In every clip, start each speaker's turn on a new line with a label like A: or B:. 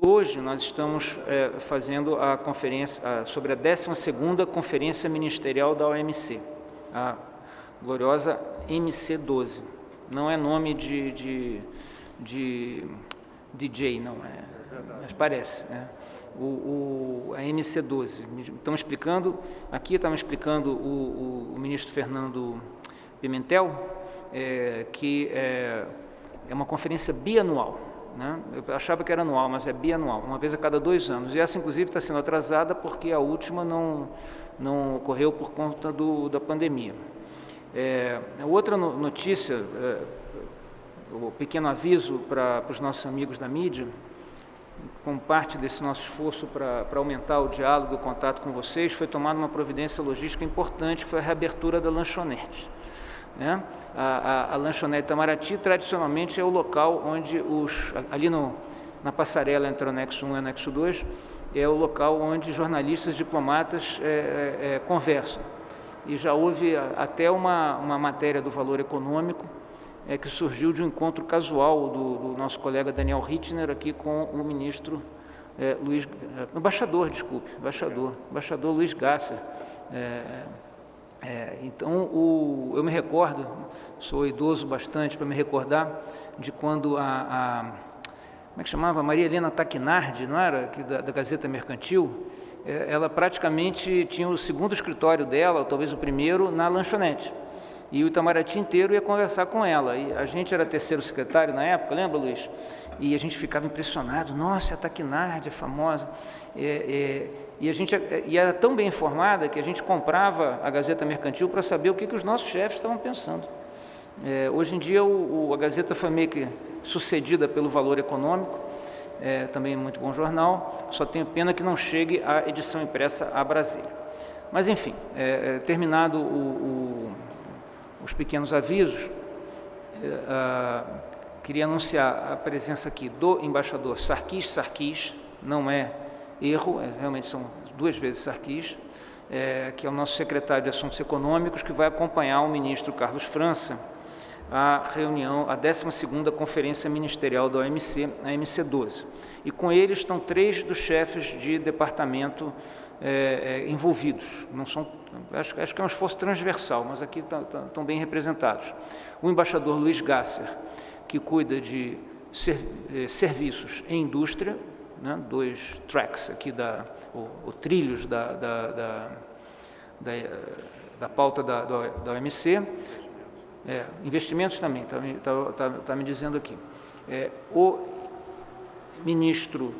A: Hoje nós estamos é, fazendo a conferência a, sobre a 12ª Conferência Ministerial da OMC, a gloriosa MC12. Não é nome de, de, de DJ, não é, mas parece. Né? O, o, a MC12. Estamos explicando, aqui estamos explicando o, o, o ministro Fernando Pimentel, é, que é, é uma conferência bianual. Né? Eu achava que era anual, mas é bianual, uma vez a cada dois anos. E essa, inclusive, está sendo atrasada porque a última não, não ocorreu por conta do, da pandemia. É, outra notícia, é, o pequeno aviso para, os nossos amigos da mídia, como parte desse nosso esforço para aumentar o diálogo e o contato com vocês, foi tomada uma providência logística importante, que foi a reabertura da lanchonete. Né? A, a, a, lanchonete Itamaraty, tradicionalmente, é o local onde os, ali no, na passarela entre o anexo 1 e o anexo 2, é o local onde jornalistas diplomatas é, é, é, conversam. E já houve até uma, uma matéria do valor econômico é, que surgiu de um encontro casual do, do nosso colega Daniel Hittner aqui com o ministro é, Luiz, é, embaixador, desculpe, embaixador, embaixador Luiz Gasser, é, é, então, o, eu me recordo, sou idoso bastante para me recordar de quando a, a, como é que chamava? Maria Helena Taquinardi, não era? Da, da Gazeta Mercantil, é, ela praticamente tinha o segundo escritório dela, ou talvez o primeiro, na lanchonete. E o Itamaraty inteiro ia conversar com ela. E a gente era terceiro secretário na época, lembra, Luiz? E a gente ficava impressionado. Nossa, a Taquinardi é famosa. É, é, e a gente e era tão bem informada que a gente comprava a Gazeta Mercantil para saber o que, que os nossos chefes estavam pensando. É, hoje em dia, o, o, a Gazeta foi meio que sucedida pelo Valor Econômico, é, também é muito bom jornal, só tenho pena que não chegue a edição impressa a Brasília. Mas, enfim, é, é terminado o, os pequenos avisos, é, a, queria anunciar a presença aqui do embaixador Sarkis Sarkis, não é erro, é, realmente são duas vezes Sarkis, é, que é o nosso secretário de Assuntos Econômicos, que vai acompanhar o ministro Carlos França a reunião, a 12ª Conferência Ministerial da OMC, a MC12. E com ele estão três dos chefes de departamento é, é, envolvidos. Não são, acho, acho, que é um esforço transversal, mas aqui estão bem representados. O embaixador Luiz Gasser, que cuida de ser, é, serviços em indústria, né, dois tracks aqui, da, o, o trilhos da, da, da, da, da pauta da, da OMC, é, investimentos também, está tá, tá, tá me dizendo aqui. É, o ministro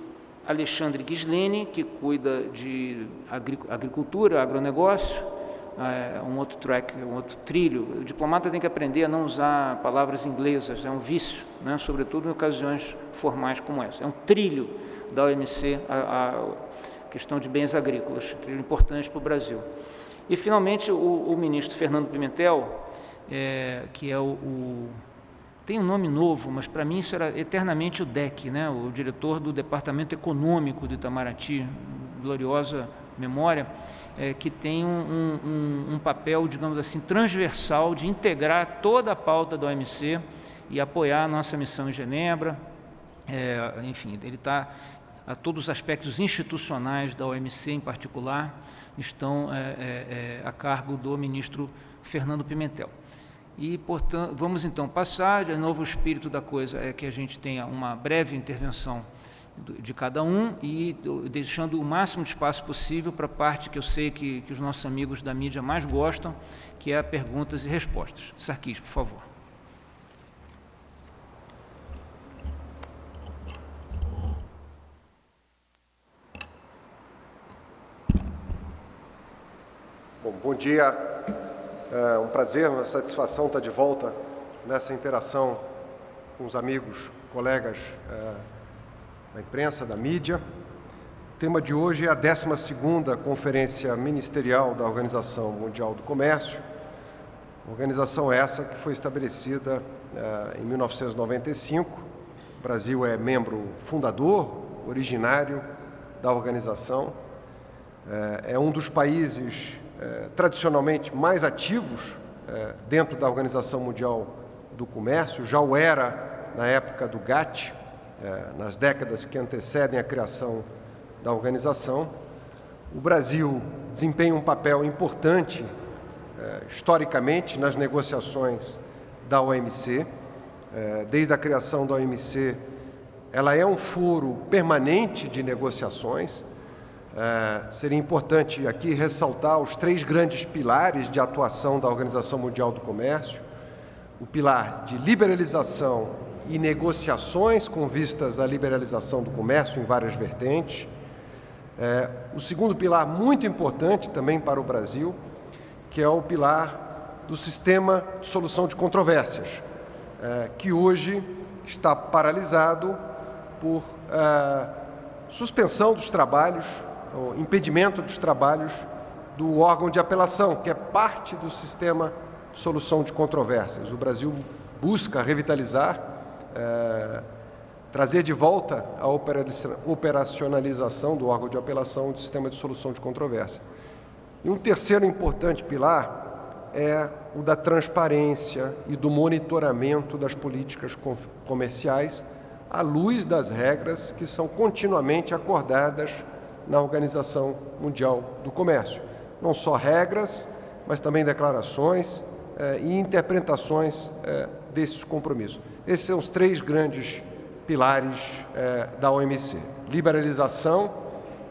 A: Alexandre Ghislene, que cuida de agricultura, agronegócio, um outro track, um outro trilho. O diplomata tem que aprender a não usar palavras inglesas, é um vício, né, sobretudo em ocasiões formais como essa. É um trilho da OMC a, a questão de bens agrícolas, trilho importante para o Brasil. E, finalmente, o, o ministro Fernando Pimentel, é, que é o, o, tem um nome novo, mas para mim será eternamente o DEC, né, o diretor do Departamento Econômico do Itamaraty, gloriosa memória, é, que tem um, um, um, papel, digamos assim, transversal de integrar toda a pauta da OMC e apoiar a nossa missão em Genebra. É, enfim, ele está a todos os aspectos institucionais da OMC em particular estão é, é, é, a cargo do ministro Fernando Pimentel. E, portanto, vamos então passar, de novo o espírito da coisa é que a gente tenha uma breve intervenção de cada um e deixando o máximo de espaço possível para a parte que eu sei que, que os nossos amigos da mídia mais gostam, que é perguntas e respostas. Sarquis, por favor.
B: Bom, bom dia. É um prazer, uma satisfação estar de volta nessa interação com os amigos, colegas é, da imprensa, da mídia. O tema de hoje é a 12ª Conferência Ministerial da Organização Mundial do Comércio, organização essa que foi estabelecida eh, em 1995. O Brasil é membro fundador, originário da organização. Eh, é um dos países eh, tradicionalmente mais ativos dentro da Organização Mundial do Comércio, já o era na época do GATT, nas décadas que antecedem a criação da organização. O Brasil desempenha um papel importante, historicamente, nas negociações da OMC. Desde a criação da OMC, ela é um foro permanente de negociações. É, seria importante aqui ressaltar os três grandes pilares de atuação da Organização Mundial do Comércio: o pilar de liberalização e negociações com vistas à liberalização do comércio em várias vertentes. É, o segundo pilar, muito importante também para o Brasil, que é o pilar do sistema de solução de controvérsias, é, que hoje está paralisado por uh, suspensão dos trabalhos, impedimento dos trabalhos do órgão de apelação, que é parte do sistema de solução de controvérsias. O Brasil busca revitalizar, uh, trazer de volta a operacionalização do órgão de apelação do sistema de solução de controvérsia. E um terceiro importante pilar é o da transparência e do monitoramento das políticas comerciais à luz das regras que são continuamente acordadas na Organização Mundial do Comércio. Não só regras, mas também declarações eh, e interpretações eh, desses compromissos. Esses são os três grandes pilares eh, da OMC: liberalização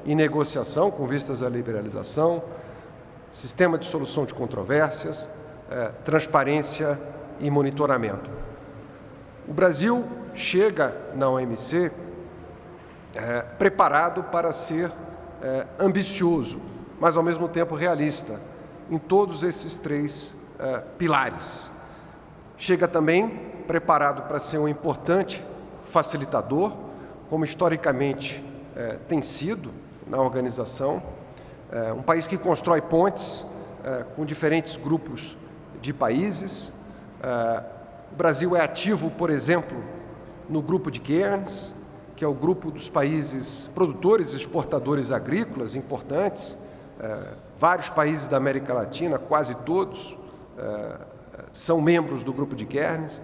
B: e negociação, com vistas à liberalização, sistema de solução de controvérsias, eh, transparência e monitoramento. O Brasil chega na OMC é, preparado para ser é, ambicioso, mas ao mesmo tempo realista, em todos esses três é, pilares. Chega também preparado para ser um importante facilitador, como historicamente é, tem sido na organização, é, um país que constrói pontes é, com diferentes grupos de países, o Brasil é ativo, por exemplo, no grupo de Cairns, que é o grupo dos países produtores e exportadores agrícolas importantes. Vários países da América Latina, quase todos, são membros do grupo de Cairns,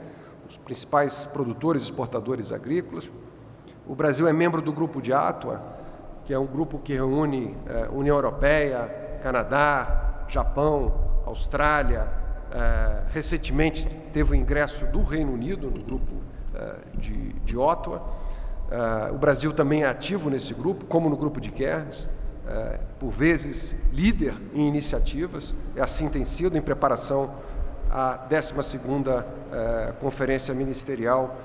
B: os principais produtores e exportadores agrícolas. O Brasil é membro do grupo de Atua, que é um grupo que reúne é, União Europeia, Canadá, Japão, Austrália, é, recentemente teve o ingresso do Reino Unido no grupo é, de, de Ottawa. É, o Brasil também é ativo nesse grupo, como no grupo de Cairns, por vezes líder em iniciativas, e assim tem sido em preparação à 12ª Conferência Ministerial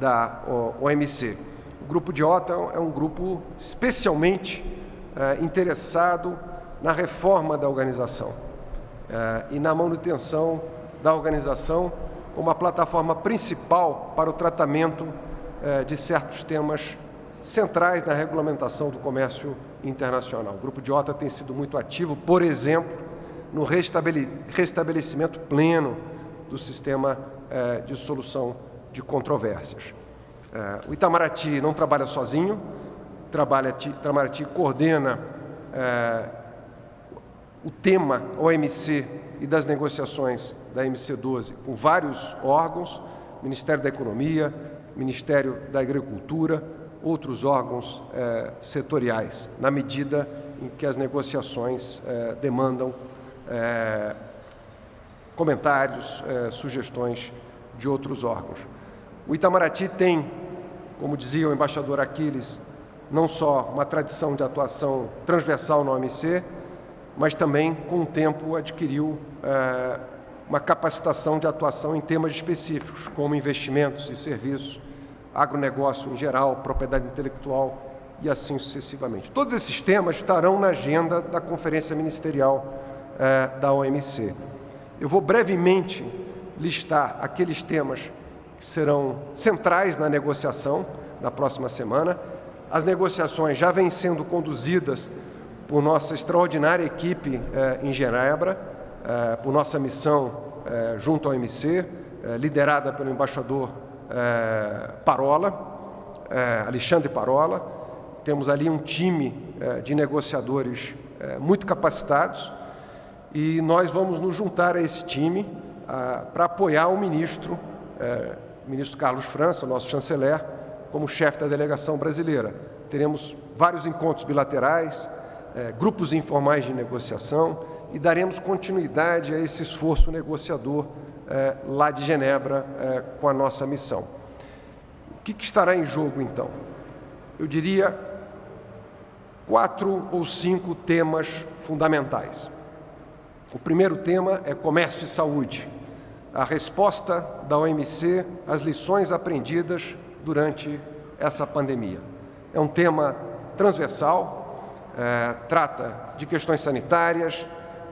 B: da OMC. O grupo de Ottawa é um grupo especialmente interessado na reforma da organização eh, e na manutenção da organização como a plataforma principal para o tratamento eh, de certos temas centrais na regulamentação do comércio internacional. O Grupo de OTA tem sido muito ativo, por exemplo, no restabelecimento pleno do sistema eh, de solução de controvérsias. O Itamaraty não trabalha sozinho, trabalha, Itamaraty coordena o tema OMC e das negociações da MC12 com vários órgãos, Ministério da Economia, Ministério da Agricultura, outros órgãos eh, setoriais, na medida em que as negociações eh, demandam eh, comentários, sugestões de outros órgãos. O Itamaraty tem, como dizia o embaixador Aquiles, não só uma tradição de atuação transversal no OMC, mas também, com o tempo, adquiriu é, uma capacitação de atuação em temas específicos, como investimentos e serviços, agronegócio em geral, propriedade intelectual e assim sucessivamente. Todos esses temas estarão na agenda da Conferência Ministerial é, da OMC. Eu vou brevemente listar aqueles temas que serão centrais na negociação na próxima semana. As negociações já vêm sendo conduzidas por nossa extraordinária equipe eh, em Genebra, eh, por nossa missão junto ao MC, liderada pelo embaixador Parola, Alexandre Parola. Temos ali um time de negociadores muito capacitados e nós vamos nos juntar a esse time para apoiar o ministro, o ministro Carlos França, o nosso chanceler, como chefe da delegação brasileira. Teremos vários encontros bilaterais, eh, grupos informais de negociação e daremos continuidade a esse esforço negociador eh, lá de Genebra eh, com a nossa missão. O que, que estará em jogo, então? Eu diria quatro ou cinco temas fundamentais. O primeiro tema é comércio e saúde, a resposta da OMC às lições aprendidas durante essa pandemia. É um tema transversal, é, trata de questões sanitárias,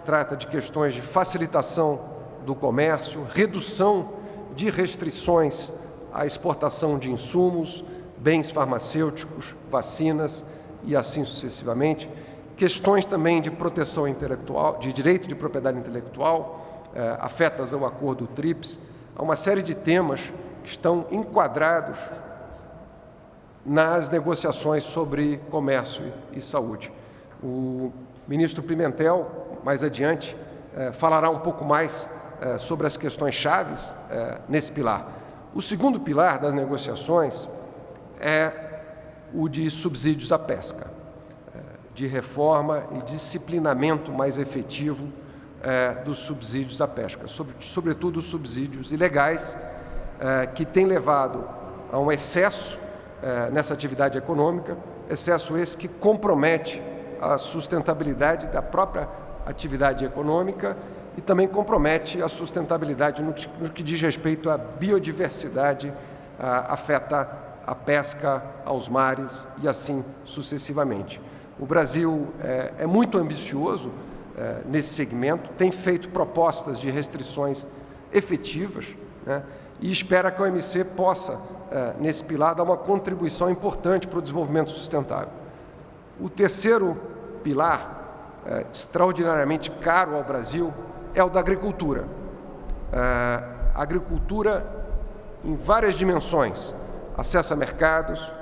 B: trata de questões de facilitação do comércio, redução de restrições à exportação de insumos, bens farmacêuticos, vacinas e assim sucessivamente questões também de proteção intelectual, de direito de propriedade intelectual, eh, afetas ao acordo TRIPS, há uma série de temas que estão enquadrados nas negociações sobre comércio e saúde. O ministro Pimentel, mais adiante, eh, falará um pouco mais eh, sobre as questões chaves eh, nesse pilar. O segundo pilar das negociações é o de subsídios à pesca de reforma e disciplinamento mais efetivo é, dos subsídios à pesca, sobre, sobretudo os subsídios ilegais, é, que têm levado a um excesso é, nessa atividade econômica, excesso esse que compromete a sustentabilidade da própria atividade econômica e também compromete a sustentabilidade no que, no que diz respeito à biodiversidade, afeta a pesca aos mares e assim sucessivamente. O Brasil é, é muito ambicioso é, nesse segmento, tem feito propostas de restrições efetivas né, e espera que a OMC possa, é, nesse pilar, dar uma contribuição importante para o desenvolvimento sustentável. O terceiro pilar, é, extraordinariamente caro ao Brasil, é o da agricultura. É, agricultura em várias dimensões, acesso a mercados,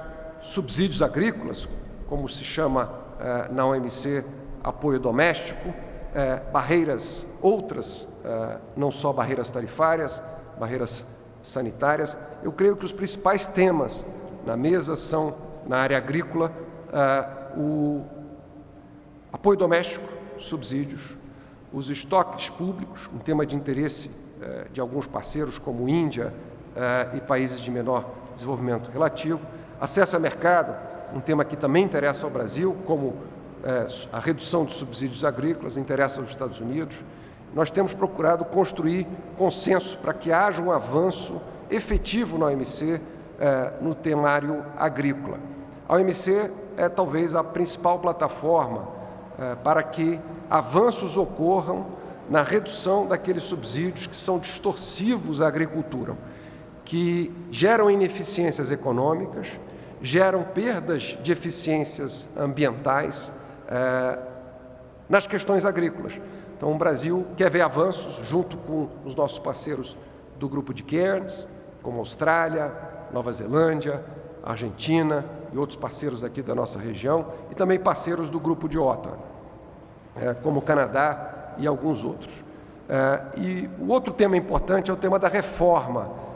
B: subsídios agrícolas, como se chama eh, na OMC apoio doméstico, eh, barreiras outras, eh, não só barreiras tarifárias, barreiras sanitárias. Eu creio que os principais temas na mesa são, na área agrícola, o apoio doméstico, subsídios, os estoques públicos, um tema de interesse de alguns parceiros como Índia e países de menor desenvolvimento relativo, acesso a mercado, um tema que também interessa ao Brasil, como é, a redução de subsídios agrícolas, interessa aos Estados Unidos. Nós temos procurado construir consenso para que haja um avanço efetivo na OMC é, no temário agrícola. A OMC é talvez a principal plataforma é, para que avanços ocorram na redução daqueles subsídios que são distorsivos à agricultura, que geram ineficiências econômicas, geram perdas de eficiências ambientais é, nas questões agrícolas. Então, o Brasil quer ver avanços junto com os nossos parceiros do grupo de Cairns, como Austrália, Nova Zelândia, Argentina e outros parceiros aqui da nossa região, e também parceiros do grupo de Ottawa, é, como o Canadá e alguns outros. É, e o outro tema importante é o tema da reforma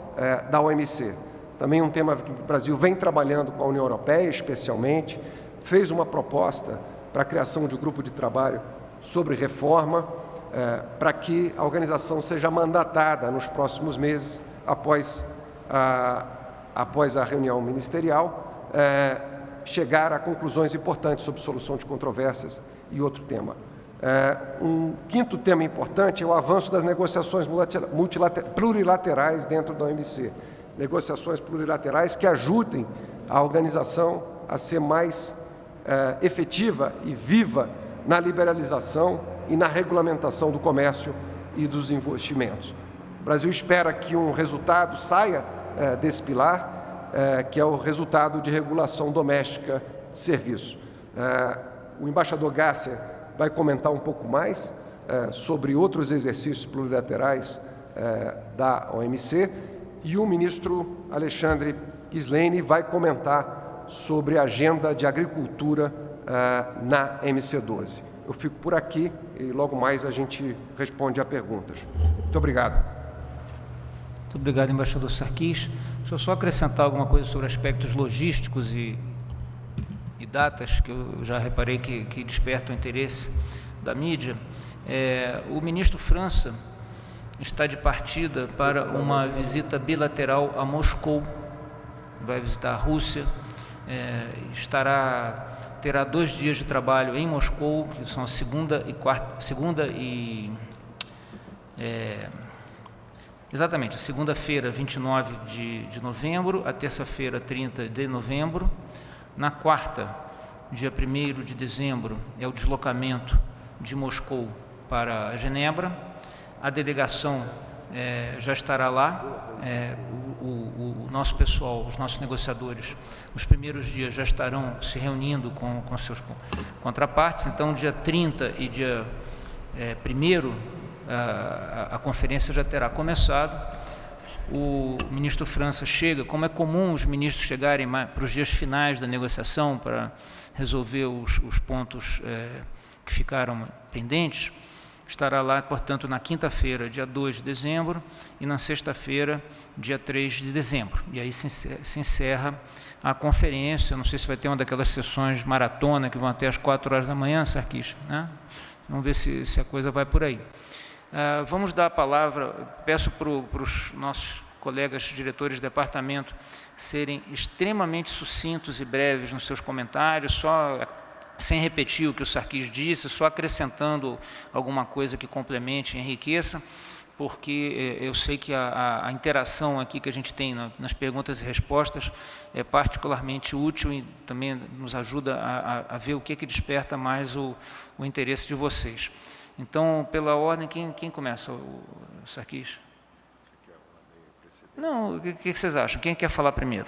B: da OMC. Também um tema que o Brasil vem trabalhando com a União Europeia, especialmente, fez uma proposta para a criação de um grupo de trabalho sobre reforma, eh, para que a organização seja mandatada nos próximos meses, após a, após a reunião ministerial, eh, chegar a conclusões importantes sobre solução de controvérsias e outro tema. Eh, um quinto tema importante é o avanço das negociações plurilaterais dentro da OMC negociações plurilaterais que ajudem a organização a ser mais eh, efetiva e viva na liberalização e na regulamentação do comércio e dos investimentos. O Brasil espera que um resultado saia eh, desse pilar, eh, que é o resultado de regulação doméstica de serviço. o embaixador Gácia vai comentar um pouco mais sobre outros exercícios plurilaterais da OMC e o ministro Alexandre Gislene vai comentar sobre a agenda de agricultura uh, na MC12. Eu fico por aqui e logo mais a gente responde a perguntas. Muito obrigado.
A: Muito obrigado, embaixador Sarquis. Deixa eu só acrescentar alguma coisa sobre aspectos logísticos e, e datas, que eu já reparei que, que despertam interesse da mídia. É, o ministro França está de partida para uma visita bilateral a Moscou. Vai visitar a Rússia, é, estará terá dois dias de trabalho em Moscou, que são a segunda e quarta, segunda e é, exatamente, a segunda-feira, 29 de, de novembro, a terça-feira, 30 de novembro. Na quarta, dia 1 de dezembro, é o deslocamento de Moscou para Genebra. A delegação é, já estará lá. É, o, o, o, nosso pessoal, os nossos negociadores, os primeiros dias já estarão se reunindo com, com seus contrapartes. Então, dia 30 e dia é, 1 a, a, conferência já terá começado. O ministro França chega, como é comum os ministros chegarem para os dias finais da negociação para resolver os, os pontos é, que ficaram pendentes, estará lá, portanto, na quinta-feira, dia 2 de dezembro, e na sexta-feira, dia 3 de dezembro. E aí se encerra a conferência, não sei se vai ter uma daquelas sessões maratona que vão até as 4 horas da manhã, Sarkis, né? Vamos ver se, se a coisa vai por aí. Uh, vamos dar a palavra, peço para os nossos colegas diretores de departamento serem extremamente sucintos e breves nos seus comentários, só sem repetir o que o Sarkis disse, só acrescentando alguma coisa que complemente e enriqueça, porque eh, eu sei que a, a, interação aqui que a gente tem na, nas perguntas e respostas é particularmente útil e também nos ajuda a, a ver o que, que desperta mais o, o, interesse de vocês. Então, pela ordem, quem, quem começa? O Sarkis? Não, o que, que vocês acham? Quem quer falar primeiro?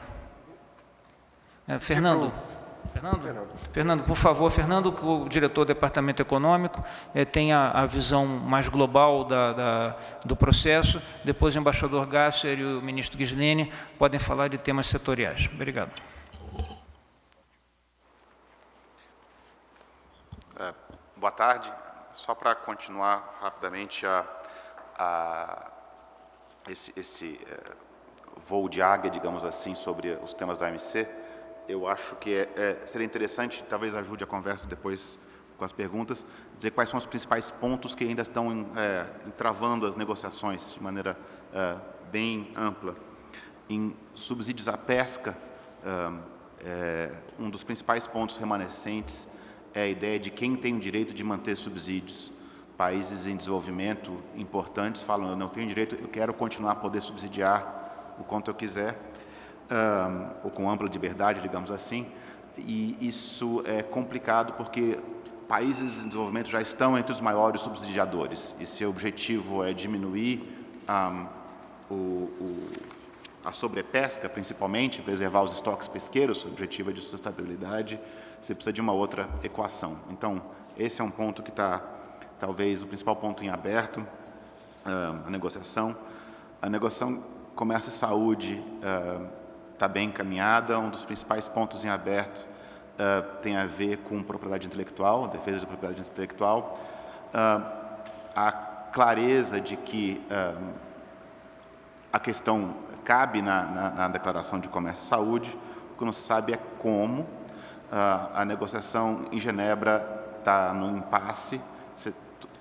A: É, Fernando? Fernando? Fernando? Fernando, por favor, Fernando, o diretor do Departamento Econômico, é, tem a, a, visão mais global da, da, do processo. Depois o embaixador Gasser e o ministro Ghislene podem falar de temas setoriais. Obrigado.
C: É, boa tarde. Só para continuar rapidamente a, a esse, esse é, voo de águia, digamos assim, sobre os temas da OMC, eu acho que é, é, seria interessante, talvez ajude a conversa depois com as perguntas, dizer quais são os principais pontos que ainda estão é, entravando as negociações de maneira é, bem ampla. Em subsídios à pesca, é, é, um dos principais pontos remanescentes é a ideia de quem tem o direito de manter subsídios. Países em desenvolvimento importantes falam, eu não tenho direito, eu quero continuar a poder subsidiar o quanto eu quiser, ou com ampla liberdade, digamos assim, e isso é complicado porque países em desenvolvimento já estão entre os maiores subsidiadores e seu objetivo é diminuir um, o, o, a sobrepesca, principalmente, preservar os estoques pesqueiros, o objetivo é de sustentabilidade, você precisa de uma outra equação. Então, esse é um ponto que está, talvez, o principal ponto em aberto, um, a negociação. A negociação comércio e saúde está bem encaminhada. Um dos principais pontos em aberto uh, tem a ver com propriedade intelectual, defesa da propriedade intelectual. Uh, a clareza de que uh, a questão cabe na, na, na, Declaração de Comércio e Saúde, o que não se sabe é como. a negociação em Genebra está no impasse,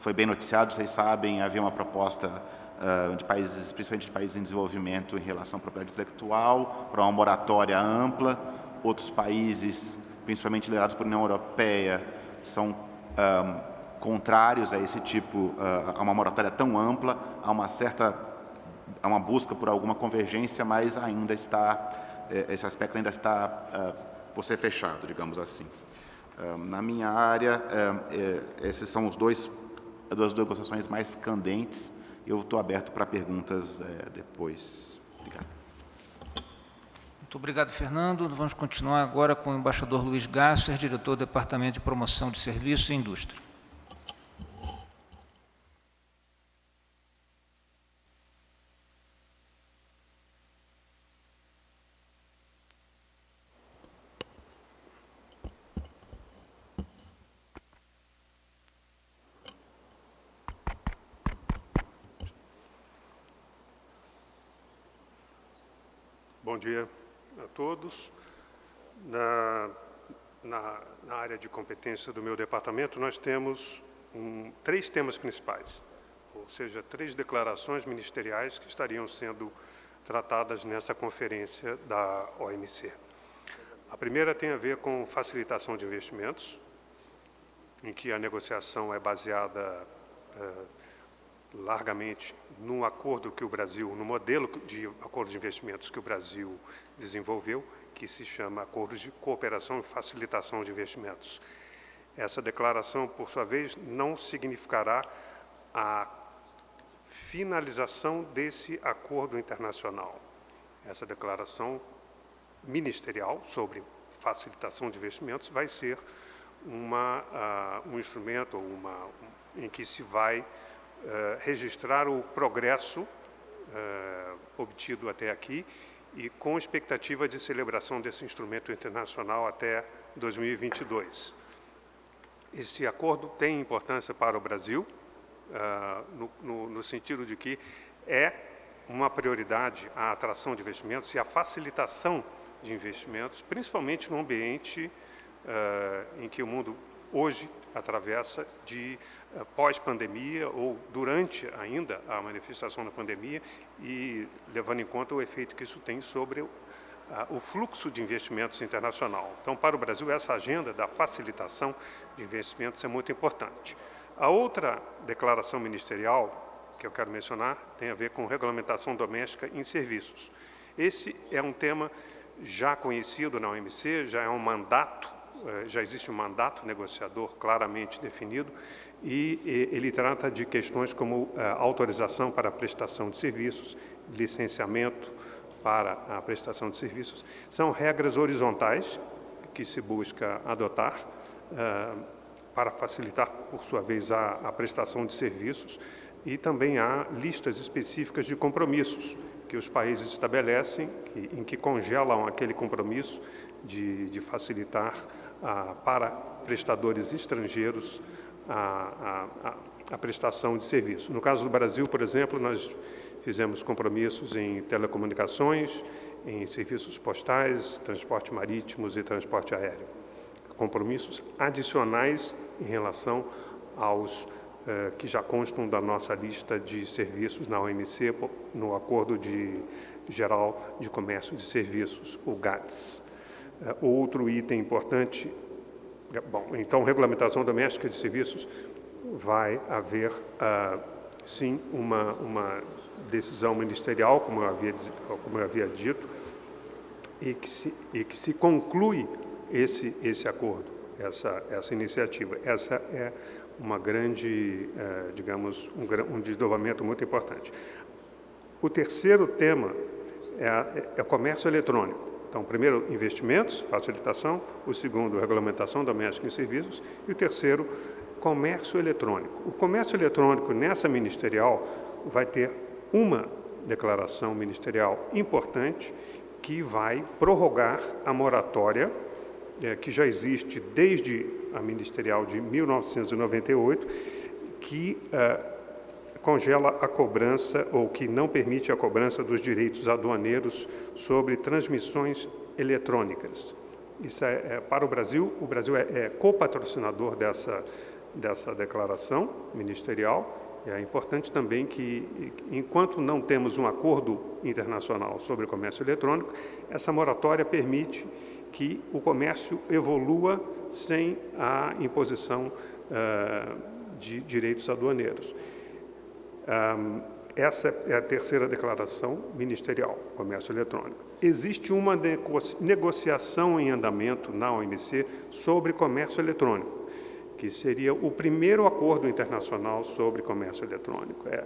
C: foi bem noticiado, vocês sabem, havia uma proposta uh, de países, principalmente de países em desenvolvimento em relação à propriedade intelectual, para uma moratória ampla. Outros países, principalmente liderados por União Europeia, são um, ah, contrários a esse tipo, uh, a uma moratória tão ampla, a uma certa, a uma busca por alguma convergência, mas ainda está, eh, esse aspecto ainda está uh, por ser fechado, digamos assim. na minha área, eh, esses são os dois, as duas negociações mais candentes eu estou aberto para perguntas é, depois. Obrigado.
A: Muito obrigado, Fernando. Vamos continuar agora com o embaixador Luiz Gasser, diretor do Departamento de Promoção de Serviços e Indústria.
D: Dia a todos. Na, na, na, área de competência do meu departamento, nós temos um, três temas principais, ou seja, três declarações ministeriais que estariam sendo tratadas nessa conferência da OMC. A primeira tem a ver com facilitação de investimentos, em que a negociação é baseada eh, largamente no acordo que o Brasil, no modelo de acordo de investimentos que o Brasil desenvolveu, que se chama Acordo de Cooperação e Facilitação de Investimentos. Essa declaração, por sua vez, não significará a finalização desse acordo internacional. Essa declaração ministerial sobre facilitação de investimentos vai ser uma, uh, um instrumento uma, um, em que se vai registrar o progresso uh, obtido até aqui e com expectativa de celebração desse instrumento internacional até 2022. Esse acordo tem importância para o Brasil, no, no, no sentido de que é uma prioridade a atração de investimentos e a facilitação de investimentos, principalmente no ambiente uh, em que o mundo hoje atravessa de uh, pós-pandemia ou durante ainda a manifestação da pandemia e levando em conta o efeito que isso tem sobre o, fluxo de investimentos internacional. Então, para o Brasil, essa agenda da facilitação de investimentos é muito importante. A outra declaração ministerial que eu quero mencionar tem a ver com regulamentação doméstica em serviços. Esse é um tema já conhecido na OMC, já é um mandato, eh, já existe um mandato negociador claramente definido e ele trata de questões como eh, autorização para a prestação de serviços, licenciamento para a prestação de serviços. São regras horizontais que se busca adotar eh, para facilitar, por sua vez, a, a prestação de serviços e também há listas específicas de compromissos que os países estabelecem, que, em que congelam aquele compromisso de, de facilitar ah, para prestadores estrangeiros a, a, a, prestação de serviço. No caso do Brasil, por exemplo, nós fizemos compromissos em telecomunicações, em serviços postais, transporte marítimos e transporte aéreo. Compromissos adicionais em relação aos eh, que já constam da nossa lista de serviços na OMC, no Acordo de Geral de Comércio de Serviços, o GATS. Eh, outro item importante, é, bom, então, regulamentação doméstica de serviços, vai haver, uh, sim, uma, uma decisão ministerial, como eu havia, como eu havia dito, e que se, e que se conclui esse, esse acordo, essa, essa iniciativa. Essa é uma grande, eh, digamos, um, um, desdobramento muito importante. O terceiro tema é, é, é comércio eletrônico. Então, primeiro, investimentos, facilitação. O segundo, regulamentação doméstica em serviços. E o terceiro, comércio eletrônico. O comércio eletrônico, nessa ministerial, vai ter uma declaração ministerial importante que vai prorrogar a moratória é, que já existe desde a ministerial de 1998, que é, congela a cobrança ou que não permite a cobrança dos direitos aduaneiros sobre transmissões eletrônicas. Isso é, é para o Brasil, o Brasil é, é copatrocinador dessa, dessa declaração ministerial. É importante também que, enquanto não temos um acordo internacional sobre comércio eletrônico, essa moratória permite que o comércio evolua sem a imposição uh, de direitos aduaneiros. Um, essa é a terceira declaração ministerial, comércio eletrônico. Existe uma negociação em andamento na OMC sobre comércio eletrônico, que seria o primeiro acordo internacional sobre comércio eletrônico. É,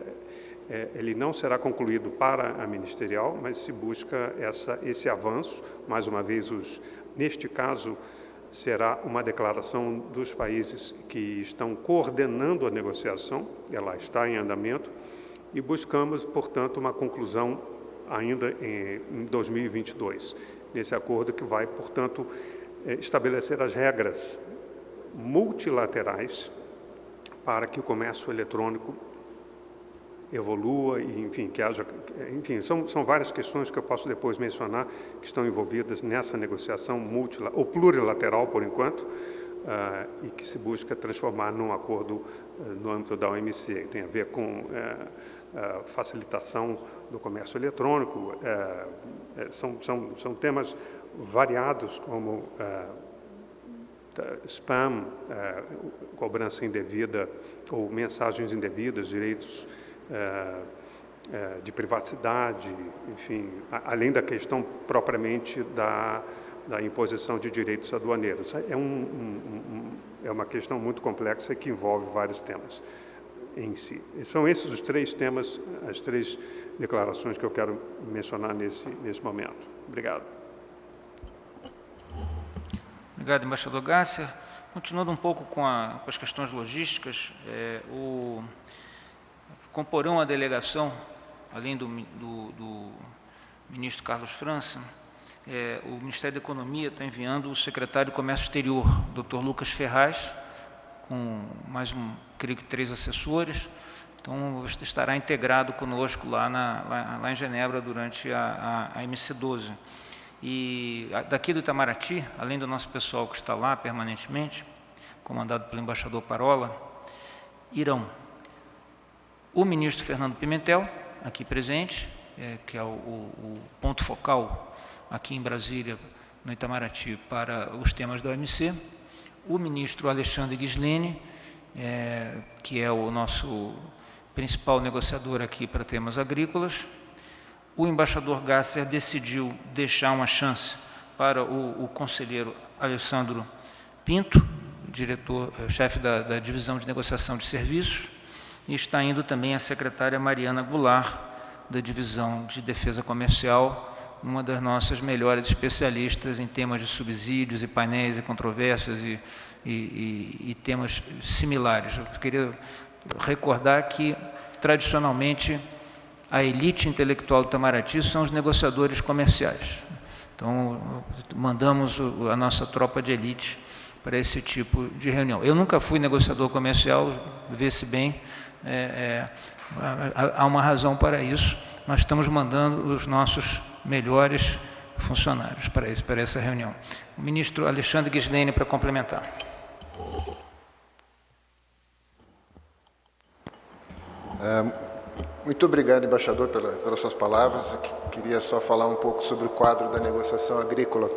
D: é, ele não será concluído para a ministerial, mas se busca essa, esse avanço. Mais uma vez, os, neste caso, será uma declaração dos países que estão coordenando a negociação, ela está em andamento, e buscamos, portanto, uma conclusão ainda em 2022, nesse acordo que vai, portanto, é, estabelecer as regras multilaterais para que o comércio eletrônico evolua e, enfim, que haja, enfim, são, são várias questões que eu posso depois mencionar que estão envolvidas nessa negociação multilateral, ou plurilateral, por enquanto, uh, e que se busca transformar num acordo uh, no âmbito da OMC, que tem a ver com uh, facilitação do comércio eletrônico, são, são, são temas variados como spam, cobrança indevida ou mensagens indevidas, direitos de privacidade, enfim, além da questão propriamente da, da imposição de direitos aduaneiros. É, um, um, é uma questão muito complexa que envolve vários temas em si. São esses os três temas, as três declarações que eu quero mencionar nesse, nesse momento. Obrigado.
A: Obrigado, embaixador Gácia. Continuando um pouco com, a, com as questões logísticas, é, o comporão a delegação, além do, do, do ministro Carlos França, é, o Ministério da Economia está enviando o secretário de Comércio Exterior, Dr. Lucas Ferraz, com mais um, creio que três assessores, então estará integrado conosco lá, na, lá, lá em Genebra durante a, a, a MC12. E daqui do Itamaraty, além do nosso pessoal que está lá permanentemente, comandado pelo embaixador Parola, irão o ministro Fernando Pimentel, aqui presente, é, que é o, o, ponto focal aqui em Brasília, no Itamaraty, para os temas da OMC, o ministro Alexandre Ghislene, é, que é o nosso principal negociador aqui para temas agrícolas, o embaixador Gasser decidiu deixar uma chance para o, o conselheiro Alessandro Pinto, diretor, eh, chefe da, da divisão de negociação de serviços, e está indo também a secretária Mariana Goulart, da Divisão de Defesa Comercial, uma das nossas melhores especialistas em temas de subsídios e painéis e controvérsias e, e, e, e temas similares. Eu queria recordar que, tradicionalmente, a elite intelectual do Itamaraty são os negociadores comerciais. Então, mandamos a nossa tropa de elite para esse tipo de reunião. Eu nunca fui negociador comercial, vê-se bem, é, é, há uma razão para isso. Nós estamos mandando os nossos melhores funcionários para, esse, para essa reunião. O ministro Alexandre Gislene para complementar.
E: É, muito obrigado, embaixador, pela, pelas suas palavras. Queria só falar um pouco sobre o quadro da negociação agrícola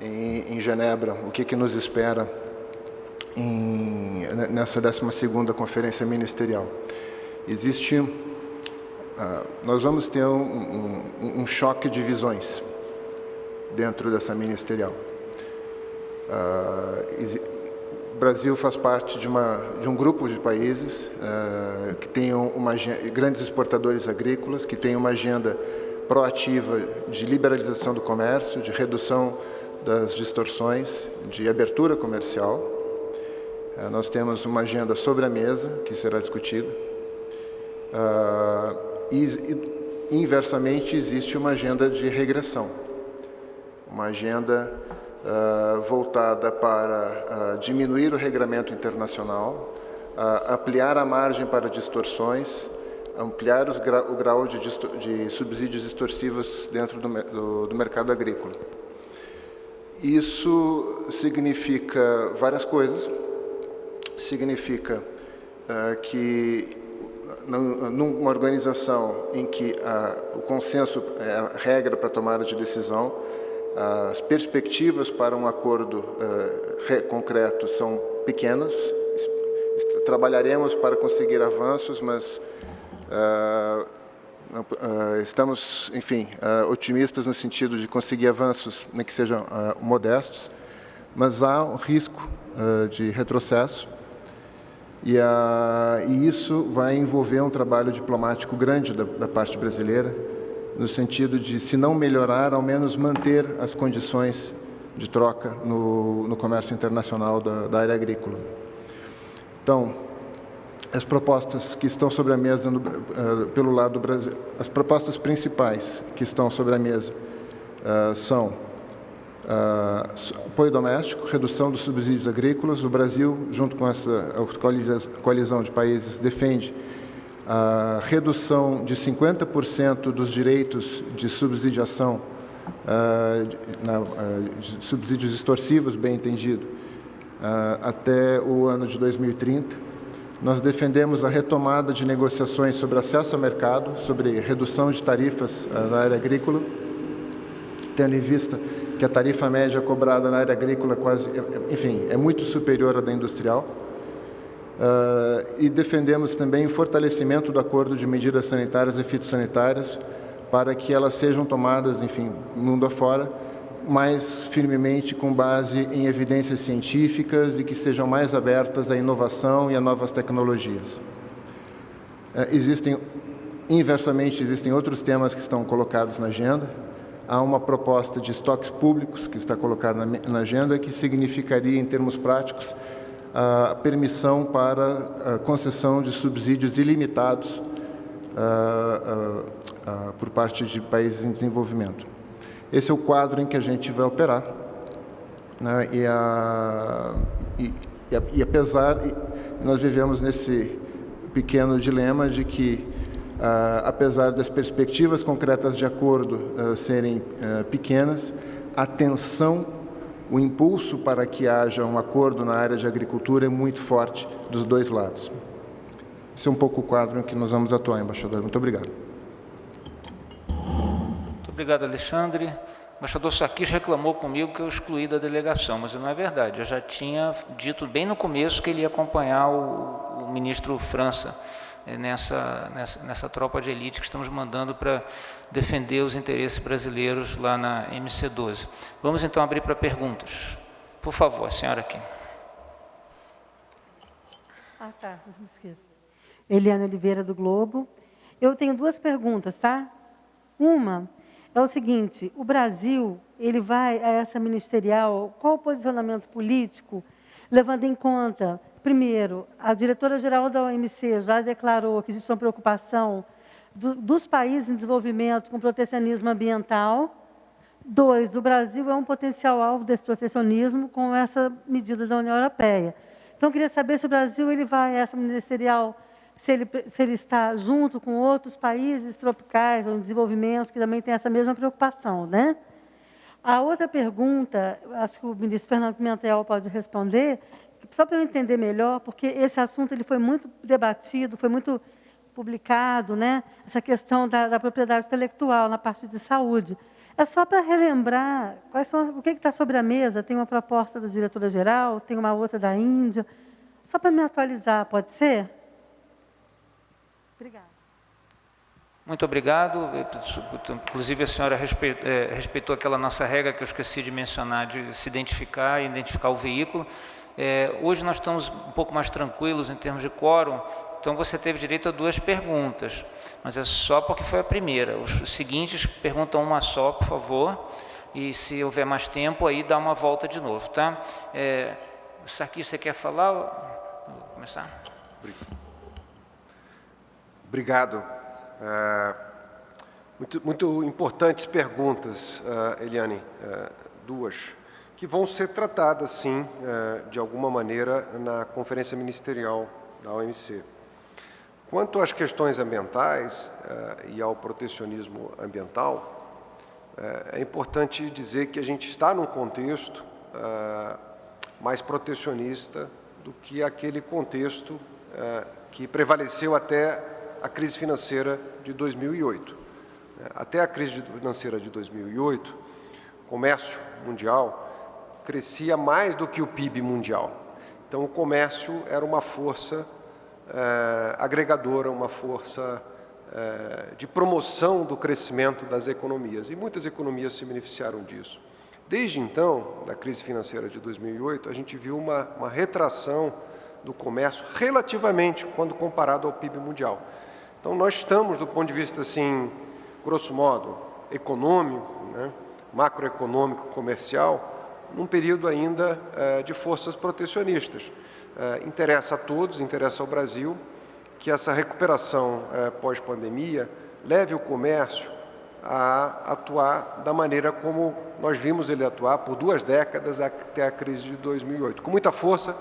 E: em, em Genebra, o que, que nos espera em, nessa 12ª Conferência Ministerial. Existe, uh, nós vamos ter um, um, um, choque de visões dentro dessa ministerial. Uh, o Brasil faz parte de, uma, de um grupo de países uh, que tem uma, grandes exportadores agrícolas, que tem uma agenda proativa de liberalização do comércio, de redução das distorções, de abertura comercial. Eh, nós temos uma agenda sobre a mesa, que será discutida. Ah, e, inversamente, existe uma agenda de regressão. Uma agenda uh, voltada para uh, diminuir o regramento internacional, ampliar a margem para distorções, ampliar o grau de, de, subsídios extorsivos dentro do, do, do mercado agrícola. Isso significa várias coisas significa uh, que numa organização em que o consenso é a regra para tomada de decisão, as perspectivas para um acordo uh, concreto são pequenas. Trabalharemos para conseguir avanços, mas uh, estamos, enfim, otimistas no sentido de conseguir avanços, nem que sejam modestos, mas há um risco de retrocesso e, a, e, isso vai envolver um trabalho diplomático grande da, da, parte brasileira, no sentido de, se não melhorar, ao menos manter as condições de troca no, no comércio internacional da, da, área agrícola. Então, as propostas que estão sobre a mesa no, uh, pelo lado do Brasil, as propostas principais que estão sobre a mesa uh, são Uh, apoio doméstico, redução dos subsídios agrícolas. O Brasil, junto com essa coalizão de países, defende a redução de 50% dos direitos de subsidiação, uh, na, uh, subsídios extorsivos, bem entendido, até o ano de 2030. Nós defendemos a retomada de negociações sobre acesso ao mercado, sobre redução de tarifas na área agrícola, tendo em vista que a tarifa média cobrada na área agrícola quase, enfim, é muito superior à da industrial. Uh, e defendemos também o fortalecimento do acordo de medidas sanitárias e fitossanitárias para que elas sejam tomadas, enfim, mundo afora, mais firmemente com base em evidências científicas e que sejam mais abertas à inovação e a novas tecnologias. Uh, existem, inversamente, existem outros temas que estão colocados na agenda. Há uma proposta de estoques públicos que está colocada na, agenda que significaria, em termos práticos, a permissão para a concessão de subsídios ilimitados por parte de países em desenvolvimento. Esse é o quadro em que a gente vai operar. Né? E, a, e, e, apesar, nós vivemos nesse pequeno dilema de que, apesar das perspectivas concretas de acordo serem pequenas, a tensão o impulso para que haja um acordo na área de agricultura é muito forte dos dois lados. Esse é um pouco o quadro em que nós vamos atuar, embaixador. Muito obrigado.
A: Muito obrigado, Alexandre. O embaixador Sarkis reclamou comigo que eu excluí da delegação, mas não é verdade. Eu já tinha dito bem no começo que ele ia acompanhar o, o ministro França nessa, nessa, nessa tropa de elite que estamos mandando para defender os interesses brasileiros lá na MC12. Vamos então abrir para perguntas. Por favor, a senhora aqui.
F: Ah, tá, não me esqueço. Eliane Oliveira, do Globo. Eu tenho duas perguntas, tá? Uma é o seguinte, o Brasil, ele vai a essa ministerial, qual o posicionamento político, levando em conta Primeiro, a diretora-geral da OMC já declarou que existe uma preocupação do, dos países em desenvolvimento com protecionismo ambiental. Dois, o Brasil é um potencial alvo desse protecionismo com essa medida da União Europeia. Então, eu queria saber se o Brasil ele vai essa ministerial, se ele, se ele está junto com outros países tropicais ou em desenvolvimento que também têm essa mesma preocupação, né? A outra pergunta, acho que o ministro Fernando Pimentel pode responder, só para eu entender melhor, porque esse assunto ele foi muito debatido, foi muito publicado, né? essa questão da, da propriedade intelectual na parte de saúde. É só para relembrar quais são, o que está sobre a mesa. Tem uma proposta da diretora-geral, tem uma outra da Índia. Só para me atualizar, pode ser? Obrigada.
A: Muito obrigado. Inclusive, a senhora é, respeitou aquela nossa regra que eu esqueci de mencionar, de se identificar e identificar o veículo. É, hoje nós estamos um pouco mais tranquilos em termos de quórum, então você teve direito a duas perguntas, mas é só porque foi a primeira. Os seguintes perguntam uma só, por favor, e se houver mais tempo, aí dá uma volta de novo, tá? É, Sarkis, você quer falar? Vou começar.
B: Obrigado. É, muito, muito importantes perguntas, uh, Eliane, uh, duas que vão ser tratadas, sim, é, de alguma maneira, na Conferência Ministerial da OMC. Quanto às questões ambientais é, e ao protecionismo ambiental, é, é importante dizer que a gente está num contexto mais protecionista do que aquele contexto que prevaleceu até a crise financeira de 2008. Até a crise financeira de 2008, o comércio mundial crescia mais do que o PIB mundial. Então, o comércio era uma força é, agregadora, uma força é, de promoção do crescimento das economias. E muitas economias se beneficiaram disso. Desde então, da crise financeira de 2008, a gente viu uma, uma retração do comércio relativamente quando comparado ao PIB mundial. Então, nós estamos, do ponto de vista, assim, grosso modo, econômico, né, macroeconômico, comercial, num período ainda eh, de forças protecionistas. Eh, interessa a todos, interessa ao Brasil, que essa recuperação eh, pós-pandemia leve o comércio a atuar da maneira como nós vimos ele atuar por duas décadas até a crise de 2008, com muita força,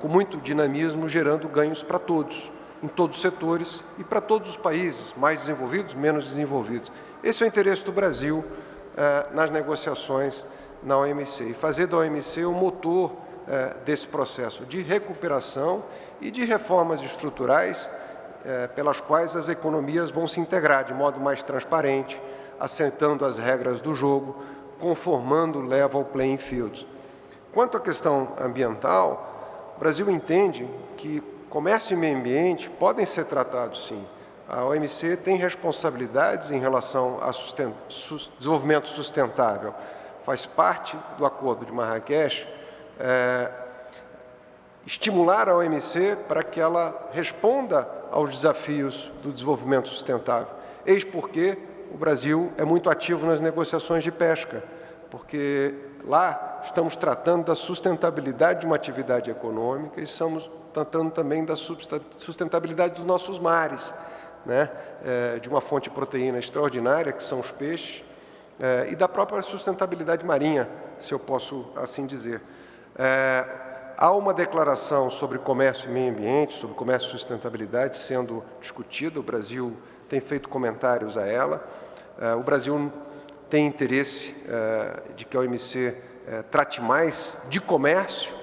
B: com muito dinamismo, gerando ganhos para todos, em todos os setores e para todos os países, mais desenvolvidos, menos desenvolvidos. Esse é o interesse do Brasil nas negociações na OMC e fazer da OMC o motor eh, desse processo de recuperação e de reformas estruturais eh, pelas quais as economias vão se integrar de modo mais transparente, assentando as regras do jogo, conformando o level playing fields. Quanto à questão ambiental, o Brasil entende que comércio e meio ambiente podem ser tratados, sim. A OMC tem responsabilidades em relação ao desenvolvimento sustentável. Faz parte do Acordo de Marrakech é, estimular a OMC para que ela responda aos desafios do desenvolvimento sustentável. Eis porque o Brasil é muito ativo nas negociações de pesca, porque lá estamos tratando da sustentabilidade de uma atividade econômica e estamos tratando também da sustentabilidade dos nossos mares, né? É, de uma fonte de proteína extraordinária, que são os peixes, e da própria sustentabilidade marinha, se eu posso assim dizer. É, há uma declaração sobre comércio e meio ambiente, sobre comércio e sustentabilidade sendo discutida, o Brasil tem feito comentários a ela. É, o Brasil tem interesse é, de que a OMC é, trate mais de comércio,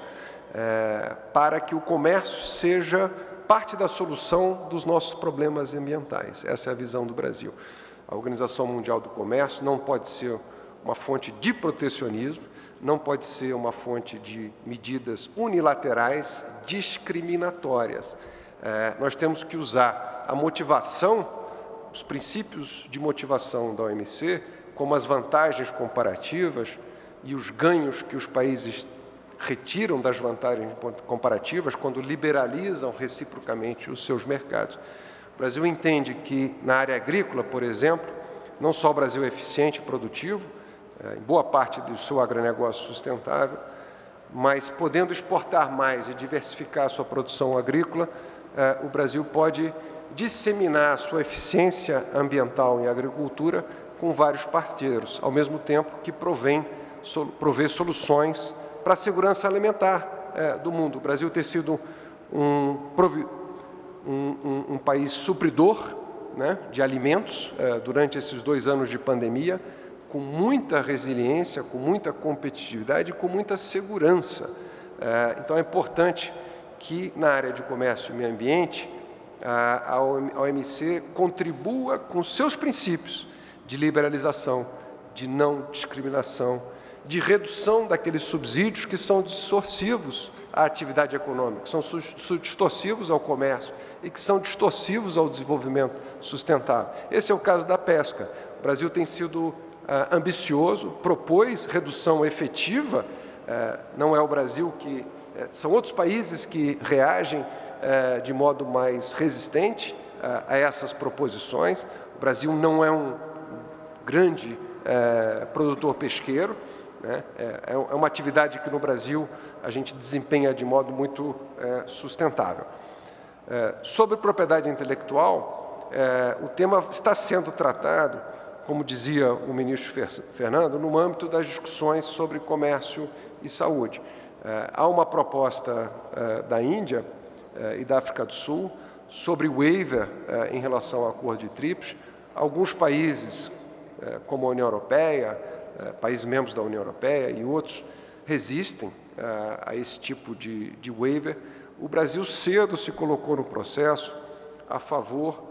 B: para que o comércio seja parte da solução dos nossos problemas ambientais. Essa é a visão do Brasil. A Organização Mundial do Comércio não pode ser uma fonte de protecionismo, não pode ser uma fonte de medidas unilaterais discriminatórias. É, nós temos que usar a motivação, os princípios de motivação da OMC, como as vantagens comparativas e os ganhos que os países retiram das vantagens comparativas quando liberalizam reciprocamente os seus mercados. O Brasil entende que, na área agrícola, por exemplo, não só o Brasil é eficiente e produtivo, é, em boa parte do seu agronegócio sustentável, mas podendo exportar mais e diversificar a sua produção agrícola, é, o Brasil pode disseminar a sua eficiência ambiental em agricultura com vários parceiros, ao mesmo tempo que provém, provê soluções para a segurança alimentar é, do mundo. O Brasil tem sido um, um, um, um país supridor né, de alimentos é, durante esses dois anos de pandemia, com muita resiliência, com muita competitividade e com muita segurança. É, então, é importante que, na área de comércio e meio ambiente, a OMC contribua com seus princípios de liberalização, de não discriminação, de redução daqueles subsídios que são distorcivos à atividade econômica, que são distorcivos ao comércio e que são distorcivos ao desenvolvimento sustentável. Esse é o caso da pesca. O Brasil tem sido ah, ambicioso, propôs redução efetiva, ah, não é o Brasil que... Eh, são outros países que reagem eh, de modo mais resistente ah, a essas proposições. O Brasil não é um grande eh, produtor pesqueiro, né? é, é, uma atividade que no Brasil a gente desempenha de modo muito sustentável. sobre propriedade intelectual, o tema está sendo tratado como dizia o ministro Fernando, no âmbito das discussões sobre comércio e saúde. É, há uma proposta é, da Índia é, e da África do Sul sobre waiver em relação ao acordo de TRIPS. Alguns países, como a União Europeia, países membros da União Europeia e outros, resistem a esse tipo de, de waiver. O Brasil cedo se colocou no processo a favor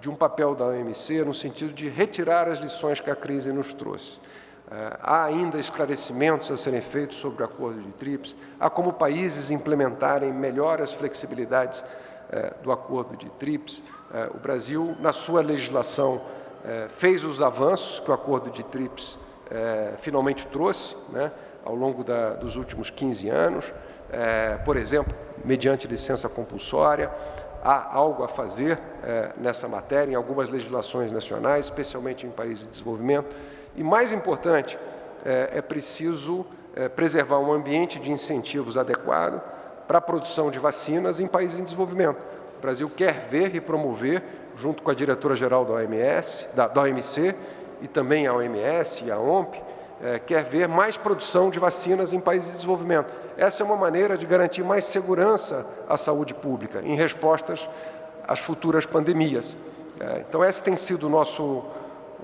B: de um papel da OMC no sentido de retirar as lições que a crise nos trouxe. Uh, há ainda esclarecimentos a serem feitos sobre o acordo de TRIPS, há como países implementarem melhor as flexibilidades uh, do acordo de TRIPS. O Brasil, na sua legislação, fez os avanços que o acordo de TRIPS finalmente trouxe né, ao longo da, dos últimos 15 anos, por exemplo, mediante licença compulsória, há algo a fazer é, nessa matéria, em algumas legislações nacionais, especialmente em países de desenvolvimento. E, mais importante, é, é preciso é, preservar um ambiente de incentivos adequado para a produção de vacinas em países em desenvolvimento. O Brasil quer ver e promover, junto com a diretora-geral da OMS, da, da OMC, e também a OMS e a OMP, é, quer ver mais produção de vacinas em países de desenvolvimento. essa é uma maneira de garantir mais segurança à saúde pública em respostas às futuras pandemias. É, então, essa tem sido o nosso,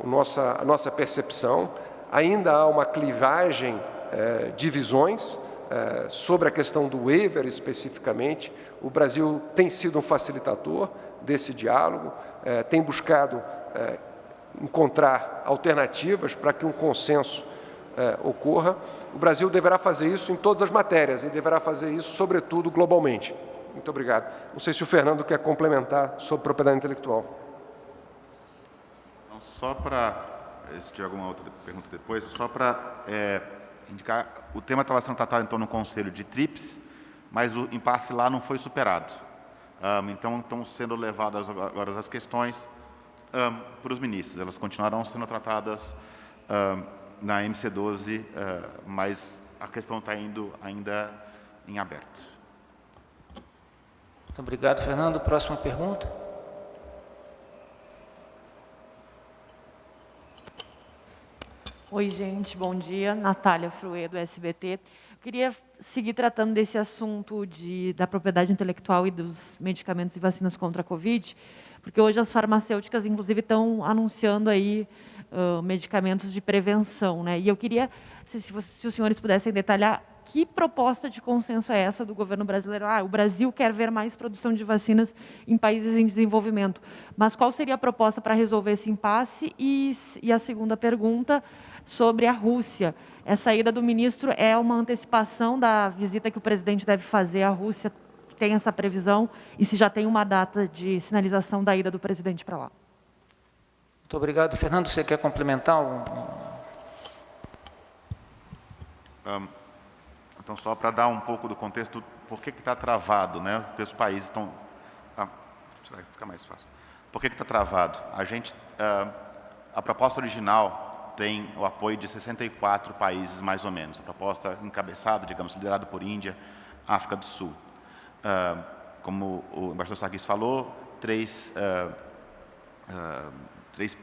B: o nossa, a nossa percepção. Ainda há uma clivagem é, de visões é, sobre a questão do waiver especificamente. O Brasil tem sido um facilitador desse diálogo, é, tem buscado é, encontrar alternativas para que um consenso é, ocorra. O Brasil deverá fazer isso em todas as matérias e deverá fazer isso, sobretudo, globalmente. Muito obrigado. Não sei se o Fernando quer complementar sobre propriedade intelectual.
C: Só para, se tiver alguma outra pergunta depois, só para é, indicar, o tema estava sendo tratado então no Conselho de TRIPS, mas o impasse lá não foi superado. Um, então, estão sendo levadas agora as questões um, para os ministros. Elas continuarão sendo tratadas um, na MC12, uh, mas a questão está indo ainda em aberto.
A: Muito obrigado, Fernando. Próxima pergunta.
G: Oi, gente, bom dia. Natália Fruê, do SBT. Queria seguir tratando desse assunto de, da propriedade intelectual e dos medicamentos e vacinas contra a Covid, porque hoje as farmacêuticas, inclusive, estão anunciando aí medicamentos de prevenção. Né? E eu queria, se, se, se os senhores pudessem detalhar, que proposta de consenso é essa do governo brasileiro? Ah, o Brasil quer ver mais produção de vacinas em países em desenvolvimento. Mas qual seria a proposta para resolver esse impasse? E, e a segunda pergunta, sobre a Rússia. Essa ida do ministro é uma antecipação da visita que o presidente deve fazer à Rússia? Tem essa previsão? E se já tem uma data de sinalização da ida do presidente para lá?
A: Muito obrigado. Fernando, você quer complementar?
C: Um, então, só para dar um pouco do contexto, por que está travado, né? Porque os países estão... Ah, fica mais fácil. Por que está travado? A gente... Uh, a proposta original tem o apoio de 64 países, mais ou menos. A proposta encabeçada, digamos, liderada por Índia, África do Sul. Uh, como o embaixador Sarkis falou, três, uh, uh, três,